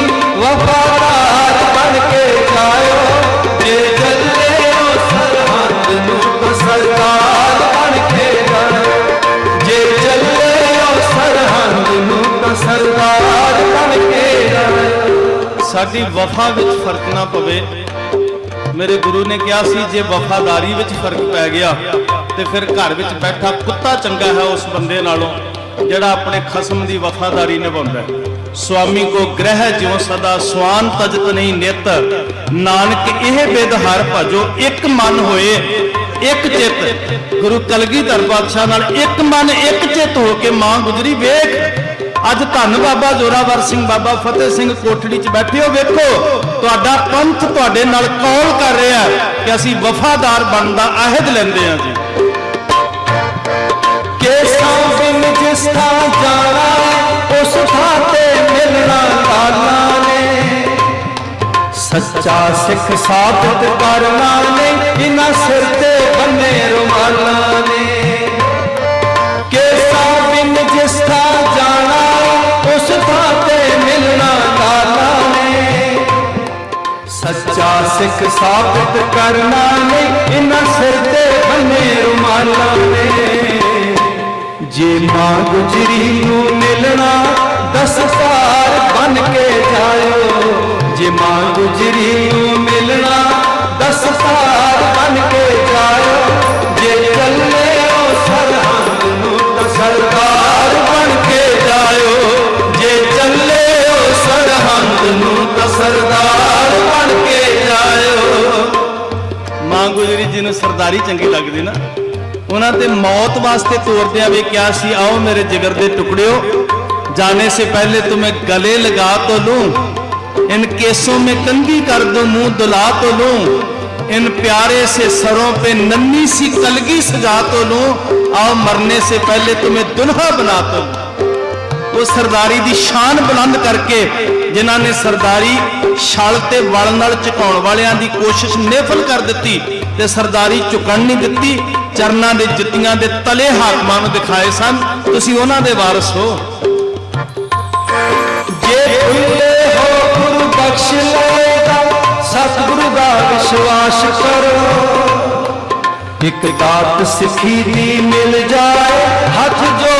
S2: ਸਾਡੀ ਵਫਾ ਵਿੱਚ ਫ਼ਰਕ ਨਾ ਪਵੇ। ਮੇਰੇ ਗੁਰੂ ਨੇ ਕਿਹਾ ਸੀ, ਜੇ ਵਫਾਦਾਰੀ ਵਿੱਚ ਫ਼ਰਕ ਪੈ ਗਿਆ, ਤੇ ਫਿਰ ਘਰ ਵਿੱਚ ਬੈਠਾ ਕੁੱਤਾ ਚੰਗਾ ਹੈ ਉਸ ਬੰਦੇ ਨਾਲੋਂ, ਜਿਹੜਾ ਆਪਣੇ ਖਸਮ ਦੀ ਵਫਾਦਾਰੀ ਨਿਭਾਉਂਦਾ ਹੈ। ਸੁਆਮੀ ਕੋ ਗ੍ਰਹਿ ਜਿਉ ਸਦਾ ਸਵਾਨ ਤਜਤ ਨਹੀਂ ਨਿਤ। ਨਾਨਕ ਇਹ ਬਿਦ ਹਰ ਭਜੋ, ਇੱਕ ਮਨ ਹੋਏ, ਇੱਕ ਚਿੱਤ। ਗੁਰੂ ਕਲਗੀਧਰ ਪਾਤਸ਼ਾਹ ਨਾਲ ਇੱਕ ਮਨ, ਇੱਕ ਚਿੱਤ ਹੋ ਕੇ ਮਾਂ ਗੁਜਰੀ, ਵੇਖ। ਅੱਜ ਧੰਨ ਬਾਬਾ ਜੋਰਾਵਰ ਸਿੰਘ, ਬਾਬਾ ਫਤਿਹ ਸਿੰਘ ਕੋਠੜੀ 'ਚ ਬੈਠੇ ਹੋ, ਵੇਖੋ, ਤੁਹਾਡਾ ਪੰਥ ਤੁਹਾਡੇ ਨਾਲ ਕੌਲ ਕਰ ਰਿਹਾ ਕਿ ਅਸੀਂ ਵਫਾਦਾਰ ਬਣਨ ਦਾ ਅਹਿਦ ਲੈਂਦੇ ਹਾਂ ਜੀ।
S1: ਕੇਸਾਂ ਬਿਨ ਜਿਸ ਥਾਂ ਜਾਣਾ, ਉਸ ਥਾਂ ਤੇ ਮਿਲਣਾ ਲਾਲਾ ਨੇ। ਸੱਚਾ ਸਿੱਖ ਸਾਬਤ ਕਰਨਾ ਨੇ ਇਨਾ ਸਿਰ ਸੱਚਾ ਸਾਬਤ ਕਰਨਾ ਨੇ ਇਨਾ ਸਿਰ ਤੇ ਬੰਨੇ ਰੁਮਾਲਾਂ ਨੇ। ਜੇ ਮਾਂ ਗੁਜਰੀ ਨੂੰ ਮਿਲਣਾ ਦਸਤਾਰ ਬਨ ਕੇ ਜਾਇਓ। ਜੇ ਮਾਂ ਗੁਜਰੀ ਨੂੰ ਮਿਲਣਾ ਦਸ ਦਸਤਾਰ ਬਨ ਕੇ ਜਾਇਓ। ਜੇ ਚੱਲਿਓ ਸਰਹੰਦ ਨੂੰ ਤਾਂ ਸਰਦਾਰ ਬਣ ਕੇ ਜਾਇਓ। ਜੇ ਚੱਲਿਓ ਸਰਹੰਦ ਨੂੰ ਤਾਂ ਸਰਦਾਰ
S2: ਨੂੰ ਸਰਦਾਰੀ ਚੰਗੀ ਲੱਗਦੀ ਨਾ ਉਹਨਾਂ ਤੇ ਮੌਤ ਵਾਸਤੇ ਤੋਰਦਿਆਂ ਵੀ ਕਿਹਾ ਸੀ ਆਓ ਮੇਰੇ ਜਿਗਰ ਦੇ ਟੁਕੜਿਓ ਜਾਣੇ ਸੇ ਪਹਿਲੇ तुम्हें गले लगा तो लूं इन केसों में कंगी कर दो मुंह दुला तो लूं इन प्यारे से सरों पे नन्ही सी कलगी सजा तो लूं आओ मरने से पहले तुम्हें दुल्हा बना तो लूं ਉਹ ਸਰਦਾਰੀ ਦੀ ਸ਼ਾਨ ਬੁਲੰਦ ਕਰਕੇ ਜਿਨ੍ਹਾਂ ਨੇ ਸਰਦਾਰੀ ਛਲ ਤੇ ਵਲ ਨਾਲ ਝੁਕਾਉਣ ਵਾਲਿਆਂ ਦੀ ਕੋਸ਼ਿਸ਼ ਨਿਫਲ ਕਰ ਦਿੱਤੀ ਤੇ ਸਰਦਾਰੀ ਝੁਕਣ ਨਹੀਂ ਦਿੱਤੀ, ਚਰਨਾਂ ਦੇ ਜੁੱਤੀਆਂ ਦੇ ਤਲੇ ਹਾਕਮਾਂ ਨੂੰ ਦਿਖਾਏ ਸਨ। ਤੁਸੀਂ ਉਹਨਾਂ ਦੇ ਵਾਰਸ ਹੋ।
S1: ਜੇ ਭੁੱਲੇ ਹੋ, ਗੁਰੂ ਬਖਸ਼ ਲਏਗਾ ਸਤਿਗੁਰੂ ਦਾ ਵਿਸ਼ਵਾਸ ਕਰੋ। ਇੱਕ ਦਾਤ ਸਿੱਖੀ ਦੀ ਮਿਲ ਜਾਏ, ਹੱਥ ਜੋੜ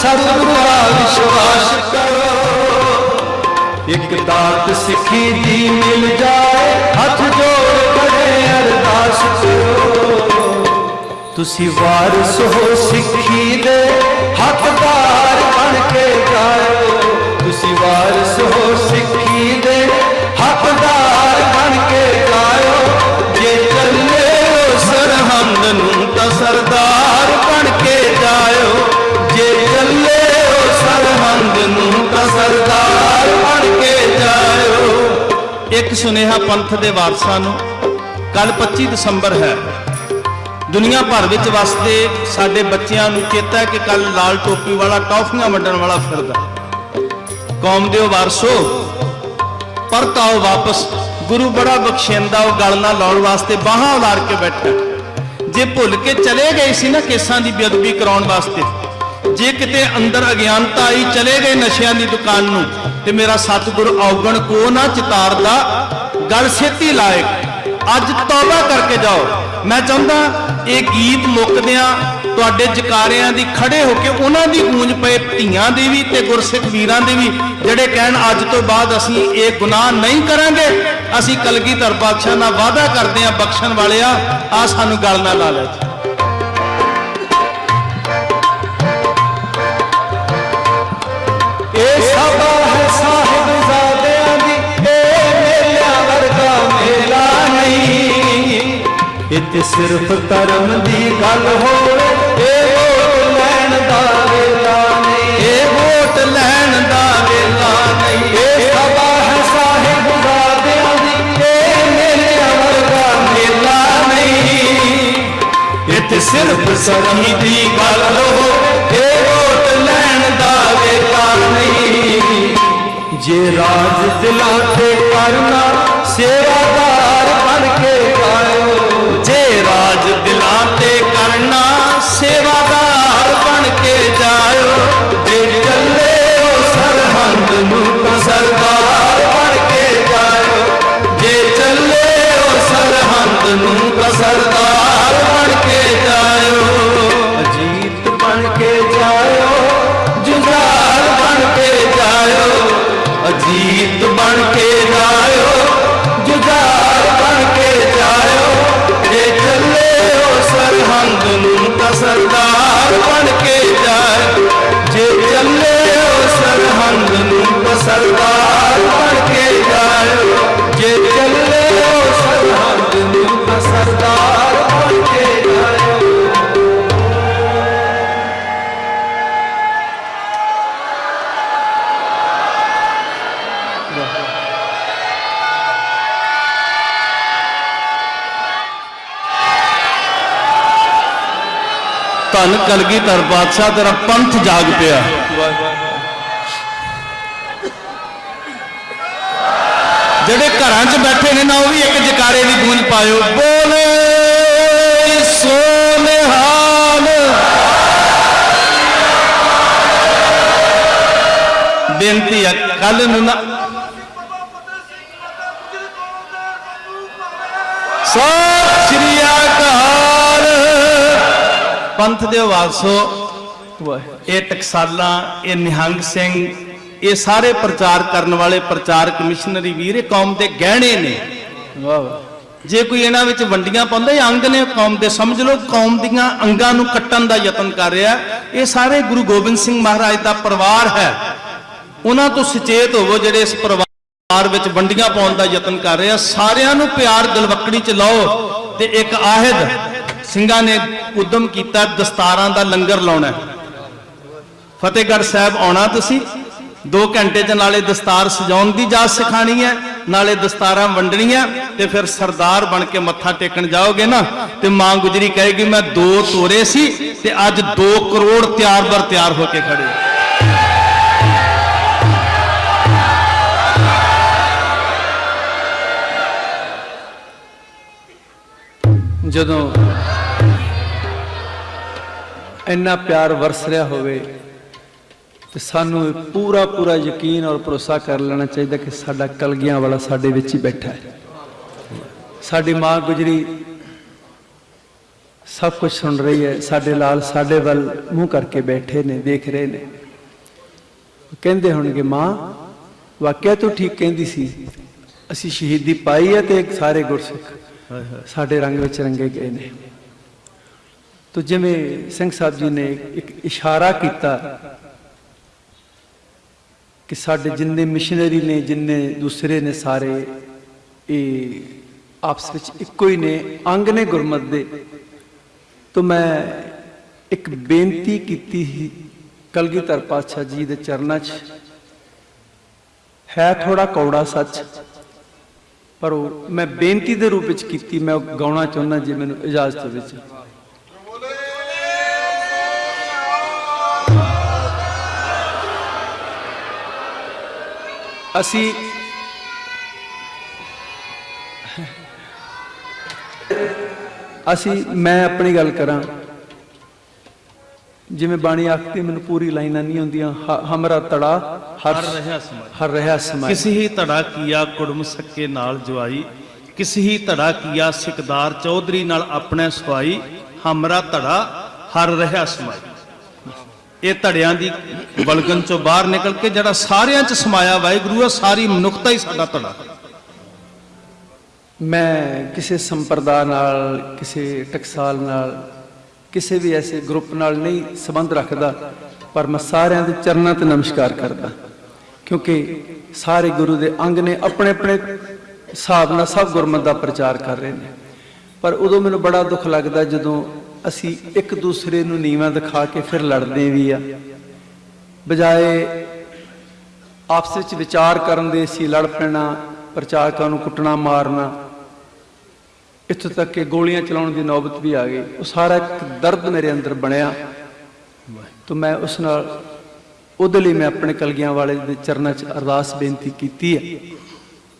S1: ਸਤਿਗੁਰੂ ਦਾ ਵਿਸ਼ਵਾਸ ਕਰੋ। ਇੱਕ ਦਾਤ ਸਿੱਖੀ ਦੀ ਮਿਲ ਜਾਏ, ਹੱਥ ਜੋੜ ਖੜੇ ਅਰਦਾਸ ਕਰੋ। ਤੁਸੀਂ ਵਾਰਿਸ ਹੋ ਸਿੱਖੀ ਦੇ, ਹੱਥ
S2: ਇੱਕ ਸੁਨੇਹਾ ਪੰਥ ਦੇ ਵਾਰਸਾਂ ਨੂੰ ਕੱਲ 25 ਦਸੰਬਰ ਹੈ। ਦੁਨੀਆ ਭਰ ਵਿੱਚ ਵਸਦੇ ਸਾਡੇ ਬੱਚਿਆਂ ਨੂੰ ਚੇਤਾ ਹੈ ਕਿ ਕੱਲ ਲਾਲ ਟੋਪੀ ਵਾਲਾ, ਟੌਫੀਆਂ ਵੰਡਣ ਵਾਲਾ ਫਿਰਦਾ। ਕੌਮ ਦੇ ਵਾਰਸੋ ਪਰਤ ਆਓ ਵਾਪਸ। ਗੁਰੂ ਬੜਾ ਬਖਸ਼ਿੰਦਾ, ਉਹ ਗਲ ਨਾਲ ਲਾਉਣ ਵਾਸਤੇ ਬਾਹਾਂ ਉਲਾਰ ਕੇ ਬੈਠਾ ਜੇ ਭੁੱਲ ਕੇ ਚਲੇ ਗਏ ਸੀ ਨਾ ਕੇਸਾਂ ਦੀ ਬੇਅਦਬੀ ਕਰਾਉਣ ਵਾਸਤੇ, ਜੇ ਕਿਤੇ ਅੰਦਰ ਅਗਿਆਨਤਾ ਆਈ, ਚਲੇ ਗਏ ਨਸ਼ਿਆਂ ਦੀ ਦੁਕਾਨ ਨੂੰ, ਤੇ ਮੇਰਾ ਸਤਿਗੁਰ ਔਗਣ ਕੋ ਨਾ ਚਿਤਾਰਦਾ ਗੱਲ ਛੇਤੀ ਲਾਇਕ। ਅੱਜ ਤੌਬਾ ਕਰਕੇ ਜਾਓ। ਮੈਂ ਚਾਹੁੰਦਾ ਇਹ ਗੀਤ ਮੁੱਕਦਿਆਂ ਤੁਹਾਡੇ ਜਕਾਰਿਆਂ ਦੀ ਖੜੇ ਹੋ ਕੇ ਉਹਨਾਂ ਦੀ ਗੂੰਜ ਪਏ ਧੀਆਂ ਦੀ ਵੀ ਤੇ ਗੁਰਸਿੱਖ ਵੀਰਾਂ ਦੀ ਵੀ, ਜਿਹੜੇ ਕਹਿਣ ਅੱਜ ਤੋਂ ਬਾਅਦ ਅਸੀਂ ਇਹ ਗੁਨਾਹ ਨਹੀਂ ਕਰਾਂਗੇ, ਅਸੀਂ ਕਲਗੀਧਰ ਪਾਤਸ਼ਾਹ ਨਾਲ ਵਾਅਦਾ ਕਰਦੇ ਹਾਂ ਬਖਸ਼ਣ ਵਾਲਿਆ ਆ ਸਾਨੂੰ ਗੱਲ ਨਾ ਲਾ ਲੈ
S1: ਸਿਰਫ ਧਰਮ ਦੀ ਗੱਲ ਹੋਵੇ ਇਹ ਵੋਟ ਲੈਣ ਦਾ ਵੇਲਾ ਨਹੀਂ।
S2: ਇਹ ਵੋਟ ਲੈਣ ਦਾ ਵੇਲਾ ਨਹੀਂ।
S1: ਇਹ ਸਭਾ ਹੈ ਸਾਹਿਬ ਜ਼ਾਦਿਆਂ ਦੀ ਇਹ ਮੇਲਿਆਂ ਵਰਗਾ
S2: ਮੇਲਾ ਨਹੀਂ। ਇੱਥੇ ਸਿਰਫ ਸਖੀ ਦੀ ਗੱਲ ਹੋ ਇਹ ਵੋਟ ਲੈਣ ਦਾ ਵੇਲਾ ਨਹੀਂ।
S1: ਜੇ ਰਾਜ ਦਿਲਾਂ ਤੇ ਕਰਨਾ ਸੇਵਾਦਾਰ
S2: ਧੰਨ ਕਲਗੀਧਰ ਬਾਦਸ਼ਾਹ ਤੇਰਾ ਪੰਥ ਜਾਗ ਪਿਆ। ਜਿਹੜੇ ਘਰਾਂ 'ਚ ਬੈਠੇ ਨੇ ਨਾ, ਉਹ ਵੀ ਇੱਕ ਜਕਾਰੇ ਦੀ ਗੂੰਜ ਪਾਇਓ। ਬੋਲੇ ਸੋਨਿਹਾਲ ਬੇਨਤੀ ਹੈ ਕੱਲ ਨੂੰ ਨਾ ਪੰਥ ਦੇ ਵਾਸੋ ਇਹ ਟਕਸਾਲਾਂ ਇਹ ਨਿਹੰਗ ਸਿੰਘ ਇਹ ਸਾਰੇ ਪ੍ਰਚਾਰ ਕਰਨ ਵਾਲੇ ਪ੍ਰਚਾਰਕ ਮਿਸ਼ਨਰੀ ਵੀਰ ਇਹ ਕੌਮ ਦੇ ਗਹਿਣੇ ਨੇ।
S1: ਵਾਹ ਵਾਹ।
S2: ਜੇ ਕੋਈ ਇਹਨਾਂ ਵਿੱਚ ਵੰਡੀਆਂ ਪਾਉਂਦਾ ਇਹ ਅੰਗ ਨੇ ਕੌਮ ਦੇ। ਸਮਝ ਲਓ ਕੌਮ ਦੀਆਂ ਅੰਗਾਂ ਨੂੰ ਕੱਟਣ ਦਾ ਯਤਨ ਕਰ ਰਿਹਾ। ਇਹ ਸਾਰੇ ਗੁਰੂ ਗੋਬਿੰਦ ਸਿੰਘ ਮਹਾਰਾਜ ਦਾ ਪਰਿਵਾਰ ਹੈ। ਉਹਨਾਂ ਤੋਂ ਸੁਚੇਤ ਹੋਵੋ ਜਿਹੜੇ ਇਸ ਪਰਿਵਾਰ ਵਿੱਚ ਵੰਡੀਆਂ ਪਾਉਣ ਦਾ ਯਤਨ ਕਰ ਰਹੇ ਆ। ਸਾਰਿਆਂ ਨੂੰ ਪਿਆਰ ਦਿਲਵੱਕੜੀ ਚ ਲਾਓ ਤੇ ਇੱਕ ਆਹਿਦ ਸਿੰਘਾਂ ਨੇ ਉਦਮ ਕੀਤਾ ਦਸਤਾਰਾਂ ਦਾ ਲੰਗਰ ਲਾਉਣਾ ਫਤਿਹਗੜ੍ਹ ਸਾਹਿਬ ਆਉਣਾ ਤੁਸੀਂ? 2 ਘੰਟੇ ਚ ਨਾਲੇ ਦਸਤਾਰ ਸਜਾਉਣ ਦੀ ਜਾਚ ਸਿਖਾਣੀ ਹੈ, ਨਾਲੇ ਦਸਤਾਰਾਂ ਵੰਡਣੀਆਂ, ਤੇ ਫਿਰ ਸਰਦਾਰ ਬਣ ਕੇ ਮੱਥਾ ਟੇਕਣ ਜਾਓਗੇ ਨਾ, ਤੇ ਮਾਂ ਗੁਜਰੀ ਕਹੇਗੀ, ਮੈਂ ਦੋ ਤੋਰੇ ਸੀ, ਤੇ ਅੱਜ 2 ਕਰੋੜ ਤਿਆਰ ਬਰ ਤਿਆਰ ਹੋ ਕੇ ਖੜੇ
S1: ਜਦੋਂ ਇੰਨਾ ਪਿਆਰ ਵਰਸ ਰਿਹਾ ਹੋਵੇ ਤੇ ਸਾਨੂੰ ਇਹ ਪੂਰਾ ਪੂਰਾ ਯਕੀਨ ਔਰ ਭਰੋਸਾ ਕਰ ਲੈਣਾ ਚਾਹੀਦਾ ਕਿ ਸਾਡਾ ਕਲਗੀਆਂ ਵਾਲਾ ਸਾਡੇ ਵਿੱਚ ਹੀ ਬੈਠਾ ਹੈ। ਸਾਡੀ ਮਾਂ ਗੁਜਰੀ ਸਭ ਕੁਝ ਸੁਣ ਰਹੀ ਹੈ, ਸਾਡੇ ਲਾਲ ਸਾਡੇ ਵੱਲ ਮੂੰਹ ਕਰਕੇ ਬੈਠੇ ਨੇ ਦੇਖ ਰਹੇ ਨੇ। ਕਹਿੰਦੇ ਹੋਣਗੇ, ਮਾਂ, ਵਾਕਿਆ ਤੂੰ ਠੀਕ ਕਹਿੰਦੀ ਸੀ। ਅਸੀਂ ਸ਼ਹੀਦੀ ਪਾਈ ਹੈ ਤੇ ਸਾਰੇ ਗੁਰਸਿੱਖ ਸਾਡੇ ਰੰਗ ਵਿੱਚ ਰੰਗੇ ਗਏ ਨੇ। ਤੋ ਜਿਵੇਂ ਸਿੰਘ ਸਾਹਿਬ ਜੀ ਨੇ ਇੱਕ ਇਸ਼ਾਰਾ ਕੀਤਾ ਕਿ ਸਾਡੇ ਜਿੰਨੇ ਮਿਸ਼ਨਰੀ ਨੇ, ਜਿੰਨੇ ਦੂਸਰੇ ਨੇ ਸਾਰੇ, ਇਹ ਆਪਸ ਵਿੱਚ ਇੱਕੋ ਹੀ ਨੇ, ਅੰਗ ਨੇ ਗੁਰਮਤ ਦੇ। ਤੋ ਮੈਂ ਇੱਕ ਬੇਨਤੀ ਕੀਤੀ ਸੀ ਕਲਗੀਧਰ ਪਾਤਸ਼ਾਹ ਜੀ ਦੇ ਚਰਨਾਂ 'ਚ, ਹੈ ਥੋੜਾ ਕੌੜਾ ਸੱਚ, ਪਰ ਉਹ ਮੈਂ ਬੇਨਤੀ ਦੇ ਰੂਪ ਵਿੱਚ ਕੀਤੀ, ਮੈਂ ਗਾਉਣਾ ਚਾਹੁੰਦਾ ਜੇ ਮੈਨੂੰ ਇਜਾਜ਼ਤ ਹੋਵੇ ਅਸੀਂ ਅਸੀਂ ਮੈਂ ਆਪਣੀ ਗੱਲ ਕਰਾਂ। ਜਿਵੇਂ ਬਾਣੀ ਆਖਦੀ ਮੈਨੂੰ ਪੂਰੀ ਲਾਈਨਾਂ ਨਹੀਂ ਹੁੰਦੀਆਂ ਹਮਰਾ ਤੜਾ ਹਰ
S2: ਰਿਹਾ ਸਮਾਈ
S1: ਹਰ ਰਿਹਾ ਸਮਾਈ
S2: ਕਿਸੇ ਹੀ ਧੜਾ ਕੀਆ ਕੁੜਮ ਸੱਕੇ ਨਾਲ ਜਵਾਈ ਕਿਸ ਹੀ ਧੜਾ ਕੀਆ ਸਿਕਦਾਰ ਚੌਧਰੀ ਨਾਲ ਆਪਣੇ ਸਵਾਈ ਹਮਰਾ ਧੜਾ ਹਰ ਰਿਹਾ ਸਮਾਈ। ਇਹ ਧੜਿਆਂ ਦੀ ਬਲਗਨ ਚੋਂ ਬਾਹਰ ਨਿਕਲ ਕੇ ਜਿਹੜਾ ਸਾਰਿਆਂ 'ਚ ਸਮਾਇਆ ਵਾਹਿਗੁਰੂ ਆ, ਸਾਰੀ ਮਨੁੱਖਤਾ ਹੀ ਸਾਡਾ ਧੜਾ।
S1: ਮੈਂ ਕਿਸੇ ਸੰਪਰਦਾ ਨਾਲ, ਕਿਸੇ ਟਕਸਾਲ ਨਾਲ, ਕਿਸੇ ਵੀ ਐਸੇ ਗਰੁੱਪ ਨਾਲ ਨਹੀਂ ਸੰਬੰਧ ਰੱਖਦਾ, ਪਰ ਮੈਂ ਸਾਰਿਆਂ ਦੇ ਚਰਨਾਂ ਤੇ ਨਮਸਕਾਰ ਕਰਦਾ। ਕਿਉਂਕਿ ਸਾਰੇ ਗੁਰੂ ਦੇ ਅੰਗ ਨੇ ਆਪਣੇ ਆਪਣੇ ਹਿਸਾਬ ਨਾਲ ਸਭ ਗੁਰਮਤਿ ਦਾ ਪ੍ਰਚਾਰ ਕਰ ਰਹੇ ਨੇ। ਪਰ ਉਦੋਂ ਮੈਨੂੰ ਬੜਾ ਦੁੱਖ ਲੱਗਦਾ ਜਦੋਂ ਅਸੀਂ ਇੱਕ ਦੂਸਰੇ ਨੂੰ ਨੀਵਾਂ ਦਿਖਾ ਕੇ ਫਿਰ ਲੜਦੇ ਵੀ ਆ। ਬਜਾਏ ਆਪਸ ਵਿੱਚ ਵਿਚਾਰ ਕਰਨ ਦੇ ਅਸੀਂ ਲੜ ਪੈਣਾ, ਪ੍ਰਚਾਰਕਾਂ ਨੂੰ ਕੁੱਟਣਾ, ਮਾਰਨਾ। ਇੱਥੋਂ ਤੱਕ ਕਿ ਗੋਲੀਆਂ ਚਲਾਉਣ ਦੀ ਨੌਬਤ ਵੀ ਆ ਗਈ। ਉਹ ਸਾਰਾ ਇੱਕ ਦਰਦ ਮੇਰੇ ਅੰਦਰ ਬਣਿਆ। ਤਾਂ ਮੈਂ ਉਸ ਨਾਲ, ਉਹਦੇ ਲਈ ਮੈਂ ਆਪਣੇ ਕਲਗੀਆਂ ਵਾਲੇ ਦੇ ਚਰਨਾਂ 'ਚ ਅਰਦਾਸ ਬੇਨਤੀ ਕੀਤੀ ਹੈ।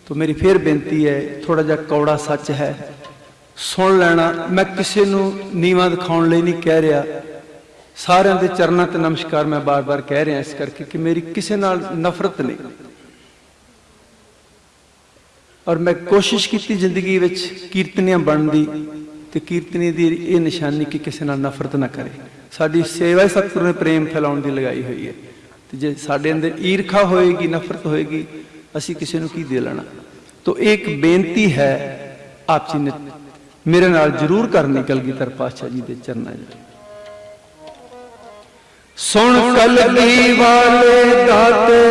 S1: ਤਾਂ ਮੇਰੀ ਫੇਰ ਬੇਨਤੀ ਹੈ ਥੋੜਾ ਜਿਹਾ ਕੌੜਾ ਸੱਚ ਹੈ। ਸੁਣ ਲੈਣਾ। ਮੈਂ ਕਿਸੇ ਨੂੰ ਨੀਵਾਂ ਦਿਖਾਉਣ ਲਈ ਨਹੀਂ ਕਹਿ ਰਿਹਾ। ਸਾਰਿਆਂ ਦੇ ਚਰਨਾਂ ਤੇ ਨਮਸਕਾਰ ਮੈਂ ਬਾਰ-ਬਾਰ ਕਹਿ ਰਿਹਾ ਇਸ ਕਰਕੇ ਕਿ ਮੇਰੀ ਕਿਸੇ ਨਾਲ ਨਫ਼ਰਤ ਨਹੀਂ। ਔਰ ਮੈਂ ਕੋਸ਼ਿਸ਼ ਕੀਤੀ ਜ਼ਿੰਦਗੀ ਵਿੱਚ ਕੀਰਤਨੀਆਂ ਬਣਨ ਦੀ ਤੇ ਕੀਰਤਨੀ ਦੀ ਇਹ ਨਿਸ਼ਾਨੀ ਕਿ ਕਿਸੇ ਨਾਲ ਨਫ਼ਰਤ ਨਾ ਕਰੇ। ਸਾਡੀ ਸੇਵਾ ਹੀ ਸਤਿਗੁਰੂ ਨੇ ਪ੍ਰੇਮ ਫੈਲਾਉਣ ਦੀ ਲਗਾਈ ਹੋਈ ਹੈ। ਤੇ ਜੇ ਸਾਡੇ ਅੰਦਰ ਈਰਖਾ ਹੋਏਗੀ, ਨਫ਼ਰਤ ਹੋਏਗੀ, ਅਸੀਂ ਕਿਸੇ ਨੂੰ ਕੀ ਦੇ ਲੈਣਾ? ਤੋ ਇਹ ਇੱਕ ਬੇਨਤੀ ਹੈ, ਆਪ ਜੀ ਨੇ ਮੇਰੇ ਨਾਲ ਜ਼ਰੂਰ ਕਰਨੀ ਕਲਗੀਧਰ ਪਾਤਸ਼ਾਹ ਜੀ ਦੇ ਚਰਨਾਂ 'ਚ ਸੁਣ ਕਲਗੀ ਵਾਲੇ ਦਾਤੇ,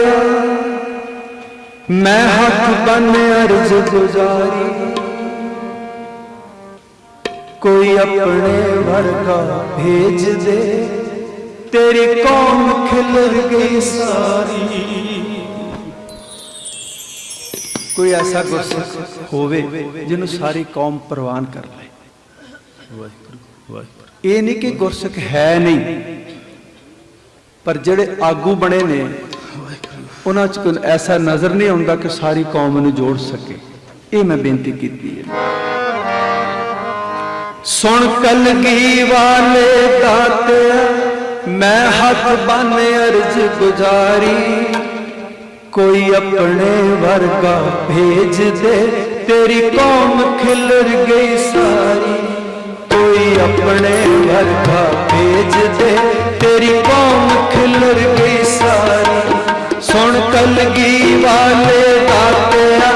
S1: ਮੈਂ ਹੱਥ ਬੰਨ ਅਰਜ਼ ਗੁਜ਼ਾਰੀ। ਕੋਈ ਆਪਣੇ ਵਰਗਾ ਭੇਜ ਦੇ, ਤੇਰੀ ਕੌਮ ਖਿਲਰ ਗਈ ਸਾਰੀ। ਕੋਈ ਐਸਾ ਗੁਰਸਿੱਖ ਹੋਵੇ ਜਿਹਨੂੰ ਸਾਰੀ ਕੌਮ ਪ੍ਰਵਾਨ ਕਰ ਲਏ।
S2: ਵਾਹਿਗੁਰੂ ਵਾਹਿਗੁਰੂ
S1: ਇਹ ਨਹੀਂ ਕਿ ਗੁਰਸਿੱਖ ਹੈ ਨਹੀਂ, ਪਰ ਜਿਹੜੇ ਆਗੂ ਬਣੇ ਨੇ, ਉਹਨਾਂ 'ਚ ਕੋਈ ਐਸਾ ਨਜ਼ਰ ਨਹੀਂ ਆਉਂਦਾ ਕਿ ਸਾਰੀ ਕੌਮ ਨੂੰ ਜੋੜ ਸਕੇ। ਇਹ ਮੈਂ ਬੇਨਤੀ ਕੀਤੀ ਹੈ। ਸੁਣ ਕਲਗੀ ਵਾਲੇ ਦਾਤੇ, ਮੈਂ ਹੱਥ ਬੰਨ ਅਰਜ਼ ਗੁਜ਼ਾਰੀ। ਕੋਈ ਆਪਣੇ ਵਰਗਾ ਭੇਜ ਦੇ ਤੇਰੀ ਕੌਮ ਖਿਲਰ ਗਈ ਸਾਰੀ ਕੋਈ ਆਪਣੇ ਵਰਗਾ ਭੇਜ ਦੇ ਤੇਰੀ ਕੌਮ ਖਿਲਰ ਗਈ ਸਾਰੀ ਸੁਣ ਕਲਗੀ ਵਾਲੇ ਦਾਤਿਆ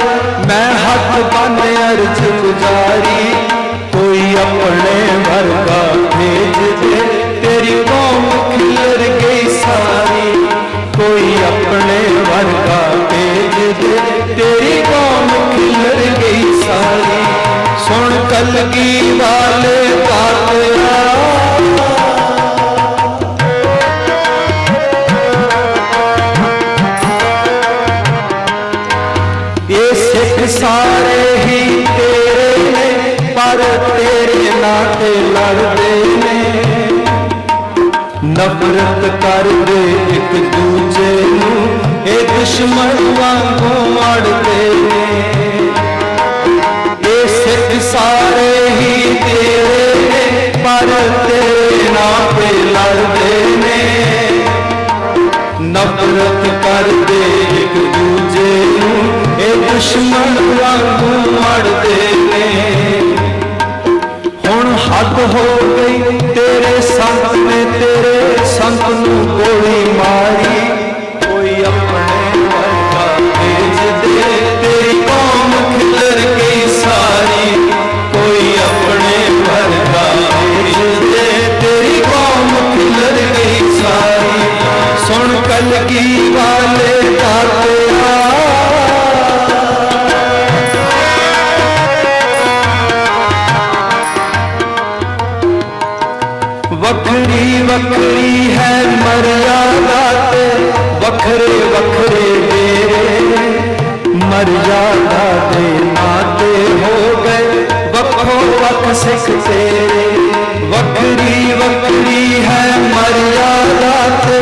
S1: ਮੈਂ ਹੱਥ ਬੰਨ ਅਰਜ਼ ਗੁਜ਼ਾਰੀ ਕੋਈ ਆਪਣੇ ਵਰਗਾ ਭੇਜ ਦੇ ਤੇਰੀ ਕੌਮ ਖਿਲਰ ਗਈ ਸਾਰੀ ਕੋਈ ਆਪਣੇ ਵਰਗਾ ਭੇਜ ਦੇ ਤੇਰੀ ਕੌਮ ਖਿਲਰ ਗਈ ਸਾਰੀ ਸੁਣ ਕਲਗੀ ਵਾਲੇ ਦਾਤਿਆ ਇਹ ਸਿੱਖ ਸਾਰੇ ਹੀ ਤੇਰੇ ਨੇ ਪਰ ਤੇਰੇ ਨਾਂ ਤੇ ਲੜਦੇ ਨੇ ਨਫ਼ਰਤ ਕਰਦੇ ਇੱਕ ਦੂਜੇ ਨੂੰ ਇਹ ਦੁਸ਼ਮਣ ਵਾਂਗੂ ਅੜਦੇ ਨੇ। ਇਹ ਸਿੱਖ ਸਾਰੇ ਹੀ ਤੇਰੇ ਨੇ, ਪਰ ਤੇਰੇ ਨਾਂ ਤੇ ਲੜਦੇ ਨੇ। ਨਫ਼ਰਤ ਕਰਦੇ ਇੱਕ ਦੂਜੇ ਨੂੰ ਇਹ ਦੁਸ਼ਮਣ ਵਾਂਗੂ ਮੜਦੇ ਨੇ। ਹੁਣ ਹੱਥ ਹੋ ਵੱਖ ਸਿੱਖ ਤੇਰੇ ਵੱਖਰੀ ਵੱਖਰੀ ਹੈ ਮਰਿਆਦਾ ਤੇ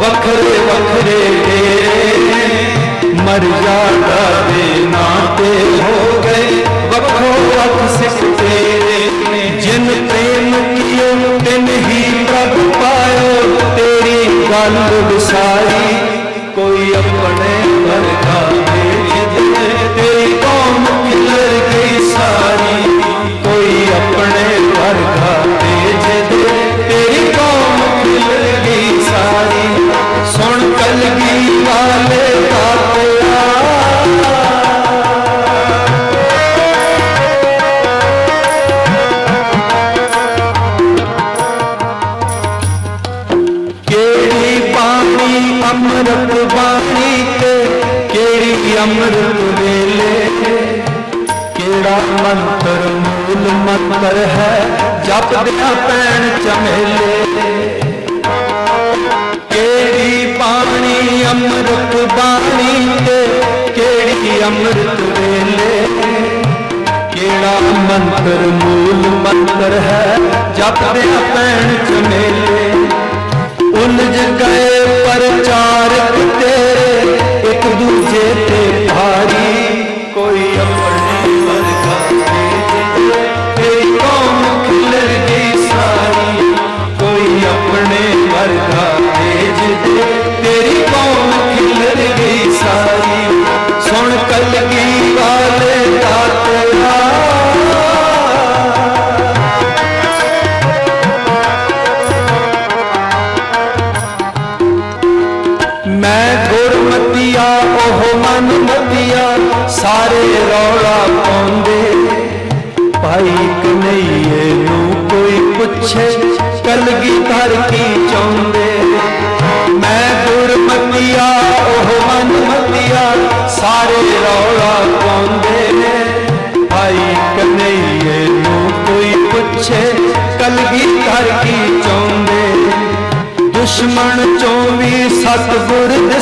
S1: ਵੱਖਰੇ ਵੱਖਰੇ ਡੇਰੇ ਮਰਿਆਦਾ ਦੇ ਨਾਤੇ ਹੋ ਗਏ ਵੱਖੋ ਵੱਖ ਸਿੱਖ ਤੇਰੇ ਜਿਨ ਪ੍ਰੇਮ ਕੀਓ ਤਿਨ ਹੀ ਪ੍ਰਭ ਪਾਇਓ ਤੇਰੀ ਜਪਦਿਆਂ ਪੈਣ ਚਮੇਲੇ। ਕਿਹੜੀ ਪਾਣੀ ਅੰਮ੍ਰਿਤ ਬਾਣੀ ਤੇ ਕਿਹੜੀ ਅੰਮ੍ਰਿਤ ਵੇਲੇ? ਕਿਹੜਾ ਮੰਤਰ ਮੂਲ ਮੰਤਰ ਹੈ ਜਪਦਿਆਂ ਪੈਣ ਚਮੇਲੇ? ਉਲਝ ਗਏ ਪ੍ਰਚਾਰਕ ਤੇਰੇ, ਇੱਕ ਦੂਜੇ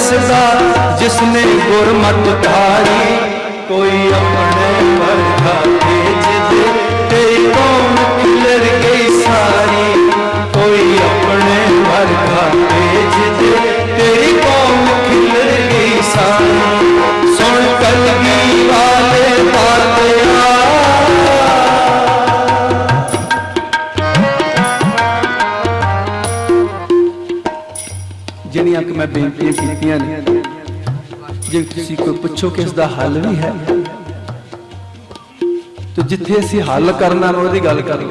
S1: ਸਤਿਗੁਰ ਦਿਸਦਾ ਜਿਸਨੇ ਗੁਰਮਤਿ ਧਾਰੀ। ਜੇ ਤੁਸੀਂ ਕੋਈ ਪੁੱਛੋ ਕਿ ਇਸ ਦਾ ਹੱਲ ਵੀ ਹੈ? ਤੇ ਜਿੱਥੇ ਅਸੀਂ ਹੱਲ ਕਰਨਾ ਨਾ ਉਹਦੀ ਗੱਲ ਕਰ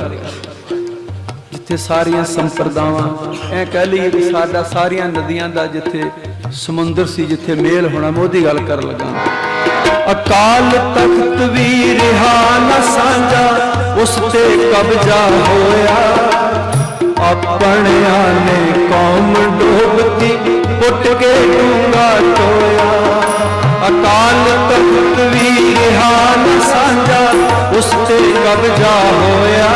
S1: ਜਿੱਥੇ ਸਾਰੀਆਂ ਸੰਪਰਦਾਵਾਂ, ਐ ਕਹਿ ਲਈਏ ਵੀ ਸਾਡਾ ਸਾਰੀਆਂ ਨਦੀਆਂ ਦਾ ਜਿੱਥੇ ਸਮੁੰਦਰ ਸੀ, ਜਿੱਥੇ ਮੇਲ ਹੋਣਾ, ਮੈਂ ਉਹਦੀ ਗੱਲ ਕਰਨ ਲੱਗਾ ਅਕਾਲ ਤਖਤ ਵੀ ਰਿਹਾ ਨਾ ਸਾਂਝਾ, ਉਸ ਤੇ ਕਬਜ਼ਾ ਹੋਇਆ। ਆਪਣਿਆਂ ਨੇ ਕੌਮ ਡੋਬਤੀ, ਪੁੱਟ ਕੇ ਡੂੰਗਾ ਟੋਇਆ। ਅਕਾਲ ਤਖਤ ਵੀ ਰਿਹਾ ਸਾਂਝਾ, ਉਸ ਤੇ ਕਬਜ਼ਾ ਹੋਇਆ।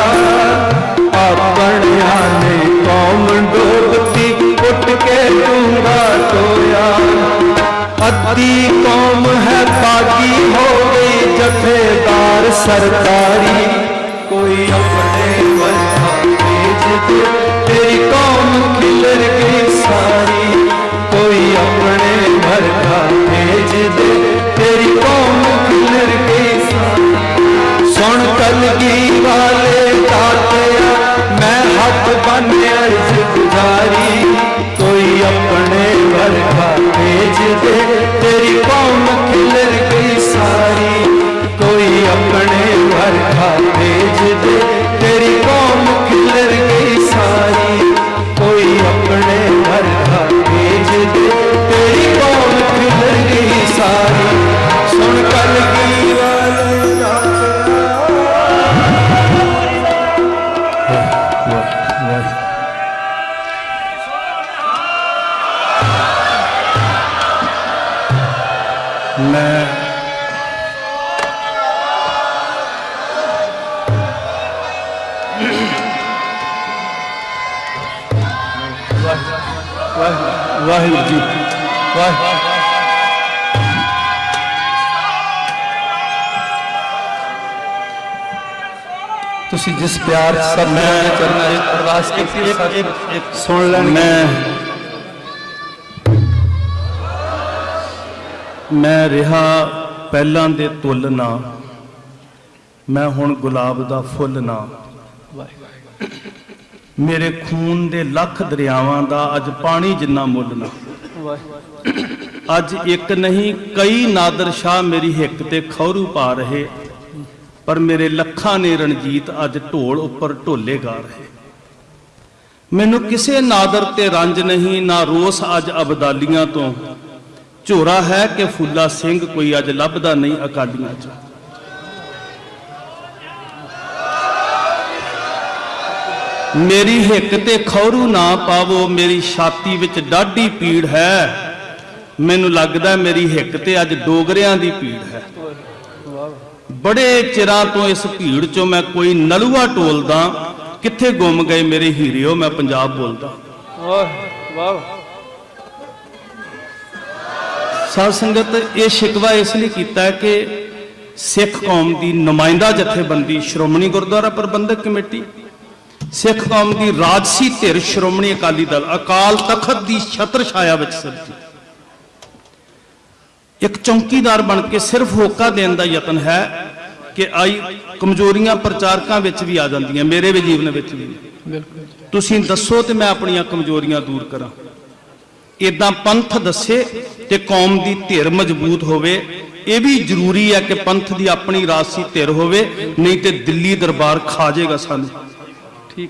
S1: ਆਪਣਿਆਂ ਨੇ ਕੌਮ ਡੋਬਤੀ ਪੁੱਟ ਕੇ ਡੂੰਗਾ ਟੋਇਆ ਅੱਧੀ ਕੌਮ ਹੈ ਬਾਗੀ ਹੋ ਗਈ ਜਥੇਦਾਰ ਸਰਕਾਰੀ। ਕੋਈ ਆਪਣੇ ਵਰਗਾ ਤੇਜ ਦੇ ਤੇਰੀ ਕੌਮ ਖਿਲਰ ਕਲਗੀ ਪਿਆਰ ਸਭ ਮੈਂ ਚਰਨਾਂ ਵਿੱਚ ਅਰਦਾਸ ਕੀਤੀ ਹੈ ਸਭ ਸੁਣ ਲੈਣ
S2: ਮੈਂ ਮੈਂ ਰਿਹਾ ਪਹਿਲਾਂ ਦੇ ਤੁੱਲ ਨਾ। ਮੈਂ ਹੁਣ ਗੁਲਾਬ ਦਾ ਫੁੱਲ ਨਾ। ਮੇਰੇ ਖੂਨ ਦੇ ਲੱਖ ਦਰਿਆਵਾਂ ਦਾ ਅੱਜ ਪਾਣੀ ਜਿੰਨਾ ਮੁੱਲ ਨਾ। ਅੱਜ ਇੱਕ ਨਹੀਂ ਕਈ ਨਾਦਰ ਸ਼ਾਹ ਮੇਰੀ ਹਿੱਕ ਤੇ ਖੌਰੂ ਪਾ ਰਹੇ। ਪਰ ਮੇਰੇ ਲੱਖਾਂ ਨੇ ਰਣਜੀਤ ਅੱਜ ਢੋਲ ਉੱਪਰ ਢੋਲੇ ਗਾ ਰਹੇ। ਮੈਨੂੰ ਕਿਸੇ ਨਾਦਰ ਤੇ ਰੰਜ ਨਹੀਂ, ਨਾ ਰੋਸ ਅੱਜ ਅਬਦਾਲੀਆਂ ਤੋਂ। ਝੋਰਾ ਹੈ ਕਿ ਫੁੱਲਾ ਸਿੰਘ ਕੋਈ ਅੱਜ ਲੱਭਦਾ ਨਹੀਂ ਅਕਾਲੀਆਂ 'ਚ। ਮੇਰੀ ਹਿੱਕ ਤੇ ਖੌਰੂ ਨਾ ਪਾਵੋ, ਮੇਰੀ ਛਾਤੀ ਵਿੱਚ ਡਾਢੀ ਪੀੜ ਹੈ। ਮੈਨੂੰ ਲੱਗਦਾ ਮੇਰੀ ਹਿੱਕ ਤੇ ਅੱਜ ਡੋਗਰਿਆਂ ਦੀ ਪੀੜ ਹੈ। ਬੜੇ ਚਿਰਾਂ ਤੋਂ ਇਸ ਭੀੜ ਚੋਂ ਮੈਂ ਕੋਈ ਨਲੂਆ ਟੋਲਦਾ ਕਿੱਥੇ ਗੁੰਮ ਗਏ ਮੇਰੇ ਹੀਰਿਓ ਮੈਂ ਪੰਜਾਬ ਬੋਲਦਾ।
S1: ਵਾਹ
S2: ਸਾਧ ਸੰਗਤ ਇਹ ਸ਼ਿਕਵਾ ਇਸ ਲਈ ਕੀਤਾ ਹੈ ਕਿ ਸਿੱਖ ਕੌਮ ਦੀ ਨੁਮਾਇੰਦਾ ਜਥੇਬੰਦੀ ਸ਼੍ਰੋਮਣੀ ਗੁਰਦੁਆਰਾ ਪ੍ਰਬੰਧਕ ਕਮੇਟੀ ਸਿੱਖ ਕੌਮ ਦੀ ਰਾਜਸੀ ਧਿਰ ਸ਼੍ਰੋਮਣੀ ਅਕਾਲੀ ਦਲ ਅਕਾਲ ਤਖਤ ਦੀ ਛਤਰ ਛਾਇਆ ਵਿੱਚ ਸਿਰਜੀ ਇੱਕ ਚੌਕੀਦਾਰ ਬਣ ਕੇ ਸਿਰਫ ਹੋਕਾ ਦੇਣ ਦਾ ਯਤਨ ਹੈ ਕਿ ਆਈ ਕਮਜ਼ੋਰੀਆਂ ਪ੍ਰਚਾਰਕਾਂ ਵਿੱਚ ਵੀ ਆ ਜਾਂਦੀਆਂ, ਮੇਰੇ ਵੀ ਜੀਵਨ ਵਿੱਚ ਵੀ। ਤੁਸੀਂ ਦੱਸੋ ਤੇ ਮੈਂ ਆਪਣੀਆਂ ਕਮਜ਼ੋਰੀਆਂ ਦੂਰ ਕਰਾਂ। ਇਦਾਂ ਪੰਥ ਦੱਸੇ ਤੇ ਕੌਮ ਦੀ ਧਿਰ ਮਜ਼ਬੂਤ ਹੋਵੇ, ਇਹ ਵੀ ਜ਼ਰੂਰੀ ਹੈ ਕਿ ਪੰਥ ਦੀ ਆਪਣੀ ਰਾਸ਼ੀ ਧਿਰ ਹੋਵੇ, ਨਹੀਂ ਤੇ ਦਿੱਲੀ ਦਰਬਾਰ ਖਾ ਜਾਏਗਾ ਸਾਨੂੰ।
S1: ਠੀਕ।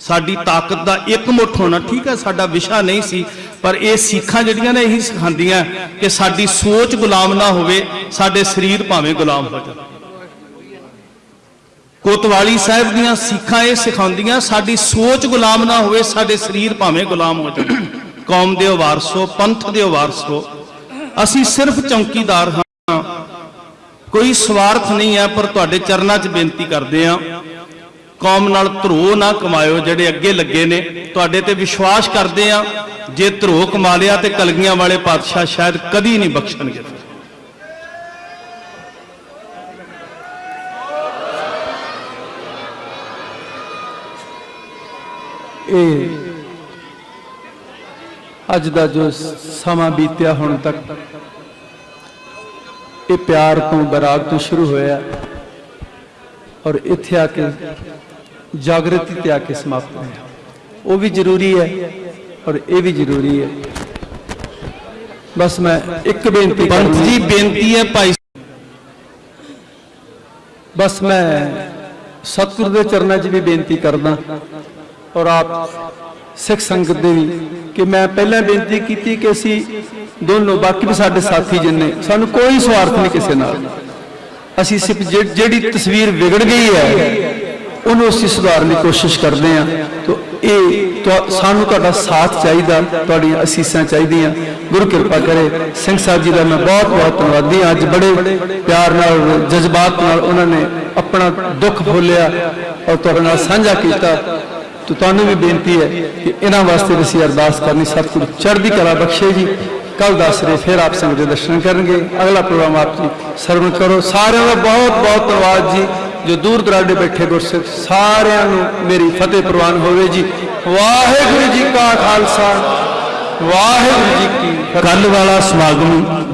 S2: ਸਾਡੀ ਤਾਕਤ ਦਾ ਇੱਕ ਮੁੱਠ ਹੋਣਾ ਠੀਕ ਹੈ, ਸਾਡਾ ਵਿਸ਼ਾ ਨਹੀਂ ਸੀ, ਪਰ ਇਹ ਸਿੱਖਾਂ ਜਿਹੜੀਆਂ ਨੇ ਇਹੀ ਸਿਖਾਉਂਦੀਆਂ ਕਿ ਸਾਡੀ ਸੋਚ ਗੁਲਾਮ ਨਾ ਹੋਵੇ, ਸਾਡੇ ਸਰੀਰ ਭਾਵੇਂ ਗੁਲਾਮ ਹੋ ਜਾਣ ਕੋਤਵਾਲੀ ਸਾਹਿਬ ਦੀਆਂ ਸਿੱਖਾਂ ਇਹ ਸਿਖਾਉਂਦੀਆਂ, ਸਾਡੀ ਸੋਚ ਗੁਲਾਮ ਨਾ ਹੋਵੇ, ਸਾਡੇ ਸਰੀਰ ਭਾਵੇਂ ਗੁਲਾਮ ਹੋ ਜਾਣ ਕੌਮ ਦੇ ਵਾਰਸੋ, ਪੰਥ ਦੇ ਵਾਰਸੋ, ਅਸੀਂ ਸਿਰਫ ਚੌਕੀਦਾਰ ਹਾਂ। ਕੋਈ ਸਵਾਰਥ ਨਹੀਂ ਹੈ, ਪਰ ਤੁਹਾਡੇ ਚਰਨਾਂ 'ਚ ਬੇਨਤੀ ਕਰਦੇ ਹਾਂ ਕੌਮ ਨਾਲ ਧਰੋ ਨਾ ਕਮਾਇਓ, ਜਿਹੜੇ ਅੱਗੇ ਲੱਗੇ ਨੇ। ਤੁਹਾਡੇ ਤੇ ਵਿਸ਼ਵਾਸ ਕਰਦੇ ਆ, ਜੇ ਧਰੋ ਕਮਾ ਲਿਆ ਤੇ ਕਲਗੀਆਂ ਵਾਲੇ ਪਾਤਸ਼ਾਹ ਸ਼ਾਇਦ ਕਦੀ ਨਹੀਂ ਬਖਸ਼ਣਗੇ।
S1: ਇਹ ਅੱਜ ਦਾ ਜੋ ਸਮਾਂ ਬੀਤਿਆ ਹੁਣ ਤੱਕ, ਇਹ ਪਿਆਰ ਤੋਂ ਬਰਾਗ ਤੋਂ ਸ਼ੁਰੂ ਹੋਇਆ। ਔਰ ਇੱਥੇ ਆ ਕੇ ਜਾਗਰਤੀ ਤੇ ਆ ਕੇ ਸਮਾਪਤ ਹੋਇਆ। ਉਹ ਵੀ ਜ਼ਰੂਰੀ ਹੈ ਔਰ ਇਹ ਵੀ ਜ਼ਰੂਰੀ ਹੈ। ਬਸ ਮੈਂ ਇੱਕ ਬੇਨਤੀ
S2: ਪੰਥ ਜੀ ਬੇਨਤੀ ਹੈ ਭਾਈ
S1: ਬਸ ਮੈਂ ਸਤਿਗੁਰ ਦੇ ਚਰਨਾਂ 'ਚ ਵੀ ਬੇਨਤੀ ਕਰਦਾ ਔਰ ਆਪ ਸਿੱਖ ਸੰਗਤ ਦੇ ਵੀ ਕਿ ਮੈਂ ਪਹਿਲਾਂ ਬੇਨਤੀ ਕੀਤੀ ਕਿ ਅਸੀਂ ਦੋਨੋਂ ਬਾਕੀ ਵੀ ਸਾਡੇ ਸਾਥੀ ਜਿੰਨੇ ਸਾਨੂੰ ਕੋਈ ਸਵਾਰਥ ਨਹੀਂ ਕਿਸੇ ਨਾਲ। ਅਸੀਂ ਸਿਰਫ ਜਿਹ- ਜਿਹੜੀ ਤਸਵੀਰ ਵਿਗੜ ਗਈ ਹੈ ਉਹਨੂੰ ਅਸੀਂ ਸੁਧਾਰਨ ਦੀ ਕੋਸ਼ਿਸ਼ ਕਰਦੇ ਹਾਂ। ਤੋ ਇਹ ਸਾਨੂੰ ਤੁਹਾਡਾ ਸਾਥ ਚਾਹੀਦਾ, ਤੁਹਾਡੀਆਂ ਅਸੀਸਾਂ ਚਾਹੀਦੀਆਂ। ਗੁਰੂ ਕਿਰਪਾ ਕਰੇ। ਸਿੰਘ ਸਾਹਿਬ ਜੀ ਦਾ ਮੈਂ ਬਹੁਤ ਬਹੁਤ ਧੰਨਵਾਦੀ ਹਾਂ। ਅੱਜ ਬੜੇ ਪਿਆਰ ਨਾਲ, ਜਜ਼ਬਾਤ ਨਾਲ ਉਹਨਾਂ ਨੇ ਆਪਣਾ ਦੁੱਖ ਫੋਲਿਆ ਔਰ ਤੁਹਾਡੇ ਨਾਲ ਸਾਂਝਾ ਕੀਤਾ। ਤੋ ਤੁਹਾਨੂੰ ਵੀ ਬੇਨਤੀ ਹੈ ਕਿ ਇਹਨਾਂ ਵਾਸਤੇ ਵੀ ਅਸੀਂ ਅਰਦਾਸ ਕਰਨੀ। ਸਤਿਗੁਰੂ ਚੜ੍ਹਦੀ ਕਲਾ ਬਖਸ਼ੇ ਜੀ। ਕੱਲ ਦਸਰੇ ਫਿਰ ਆਪ ਸੰਗਤ ਦੇ ਦਰਸ਼ਨ ਕਰਨਗੇ। ਅਗਲਾ ਪ੍ਰੋਗਰਾਮ ਆਪ ਜੀ ਸਰਵਣ ਕਰੋ। ਸਾਰਿਆਂ ਦਾ ਬਹੁਤ ਬਹੁਤ ਧੰਨਵਾਦ ਜੀ। ਜੋ ਦੂਰ ਦਰਾਡੇ ਬੈਠੇ ਗੁਰਸਿੱਖ, ਸਾਰਿਆਂ ਨੂੰ ਮੇਰੀ ਫਤਿਹ ਪ੍ਰਵਾਨ ਹੋਵੇ ਜੀ। ਵਾਹਿਗੁਰੂ ਜੀ ਕਾ ਖਾਲਸਾ। ਵਾਹਿਗੁਰੂ ਜੀ ਕੀ ਫਤਿਹ।
S2: ਕੱਲ ਵਾਲਾ ਸਮਾਗਮ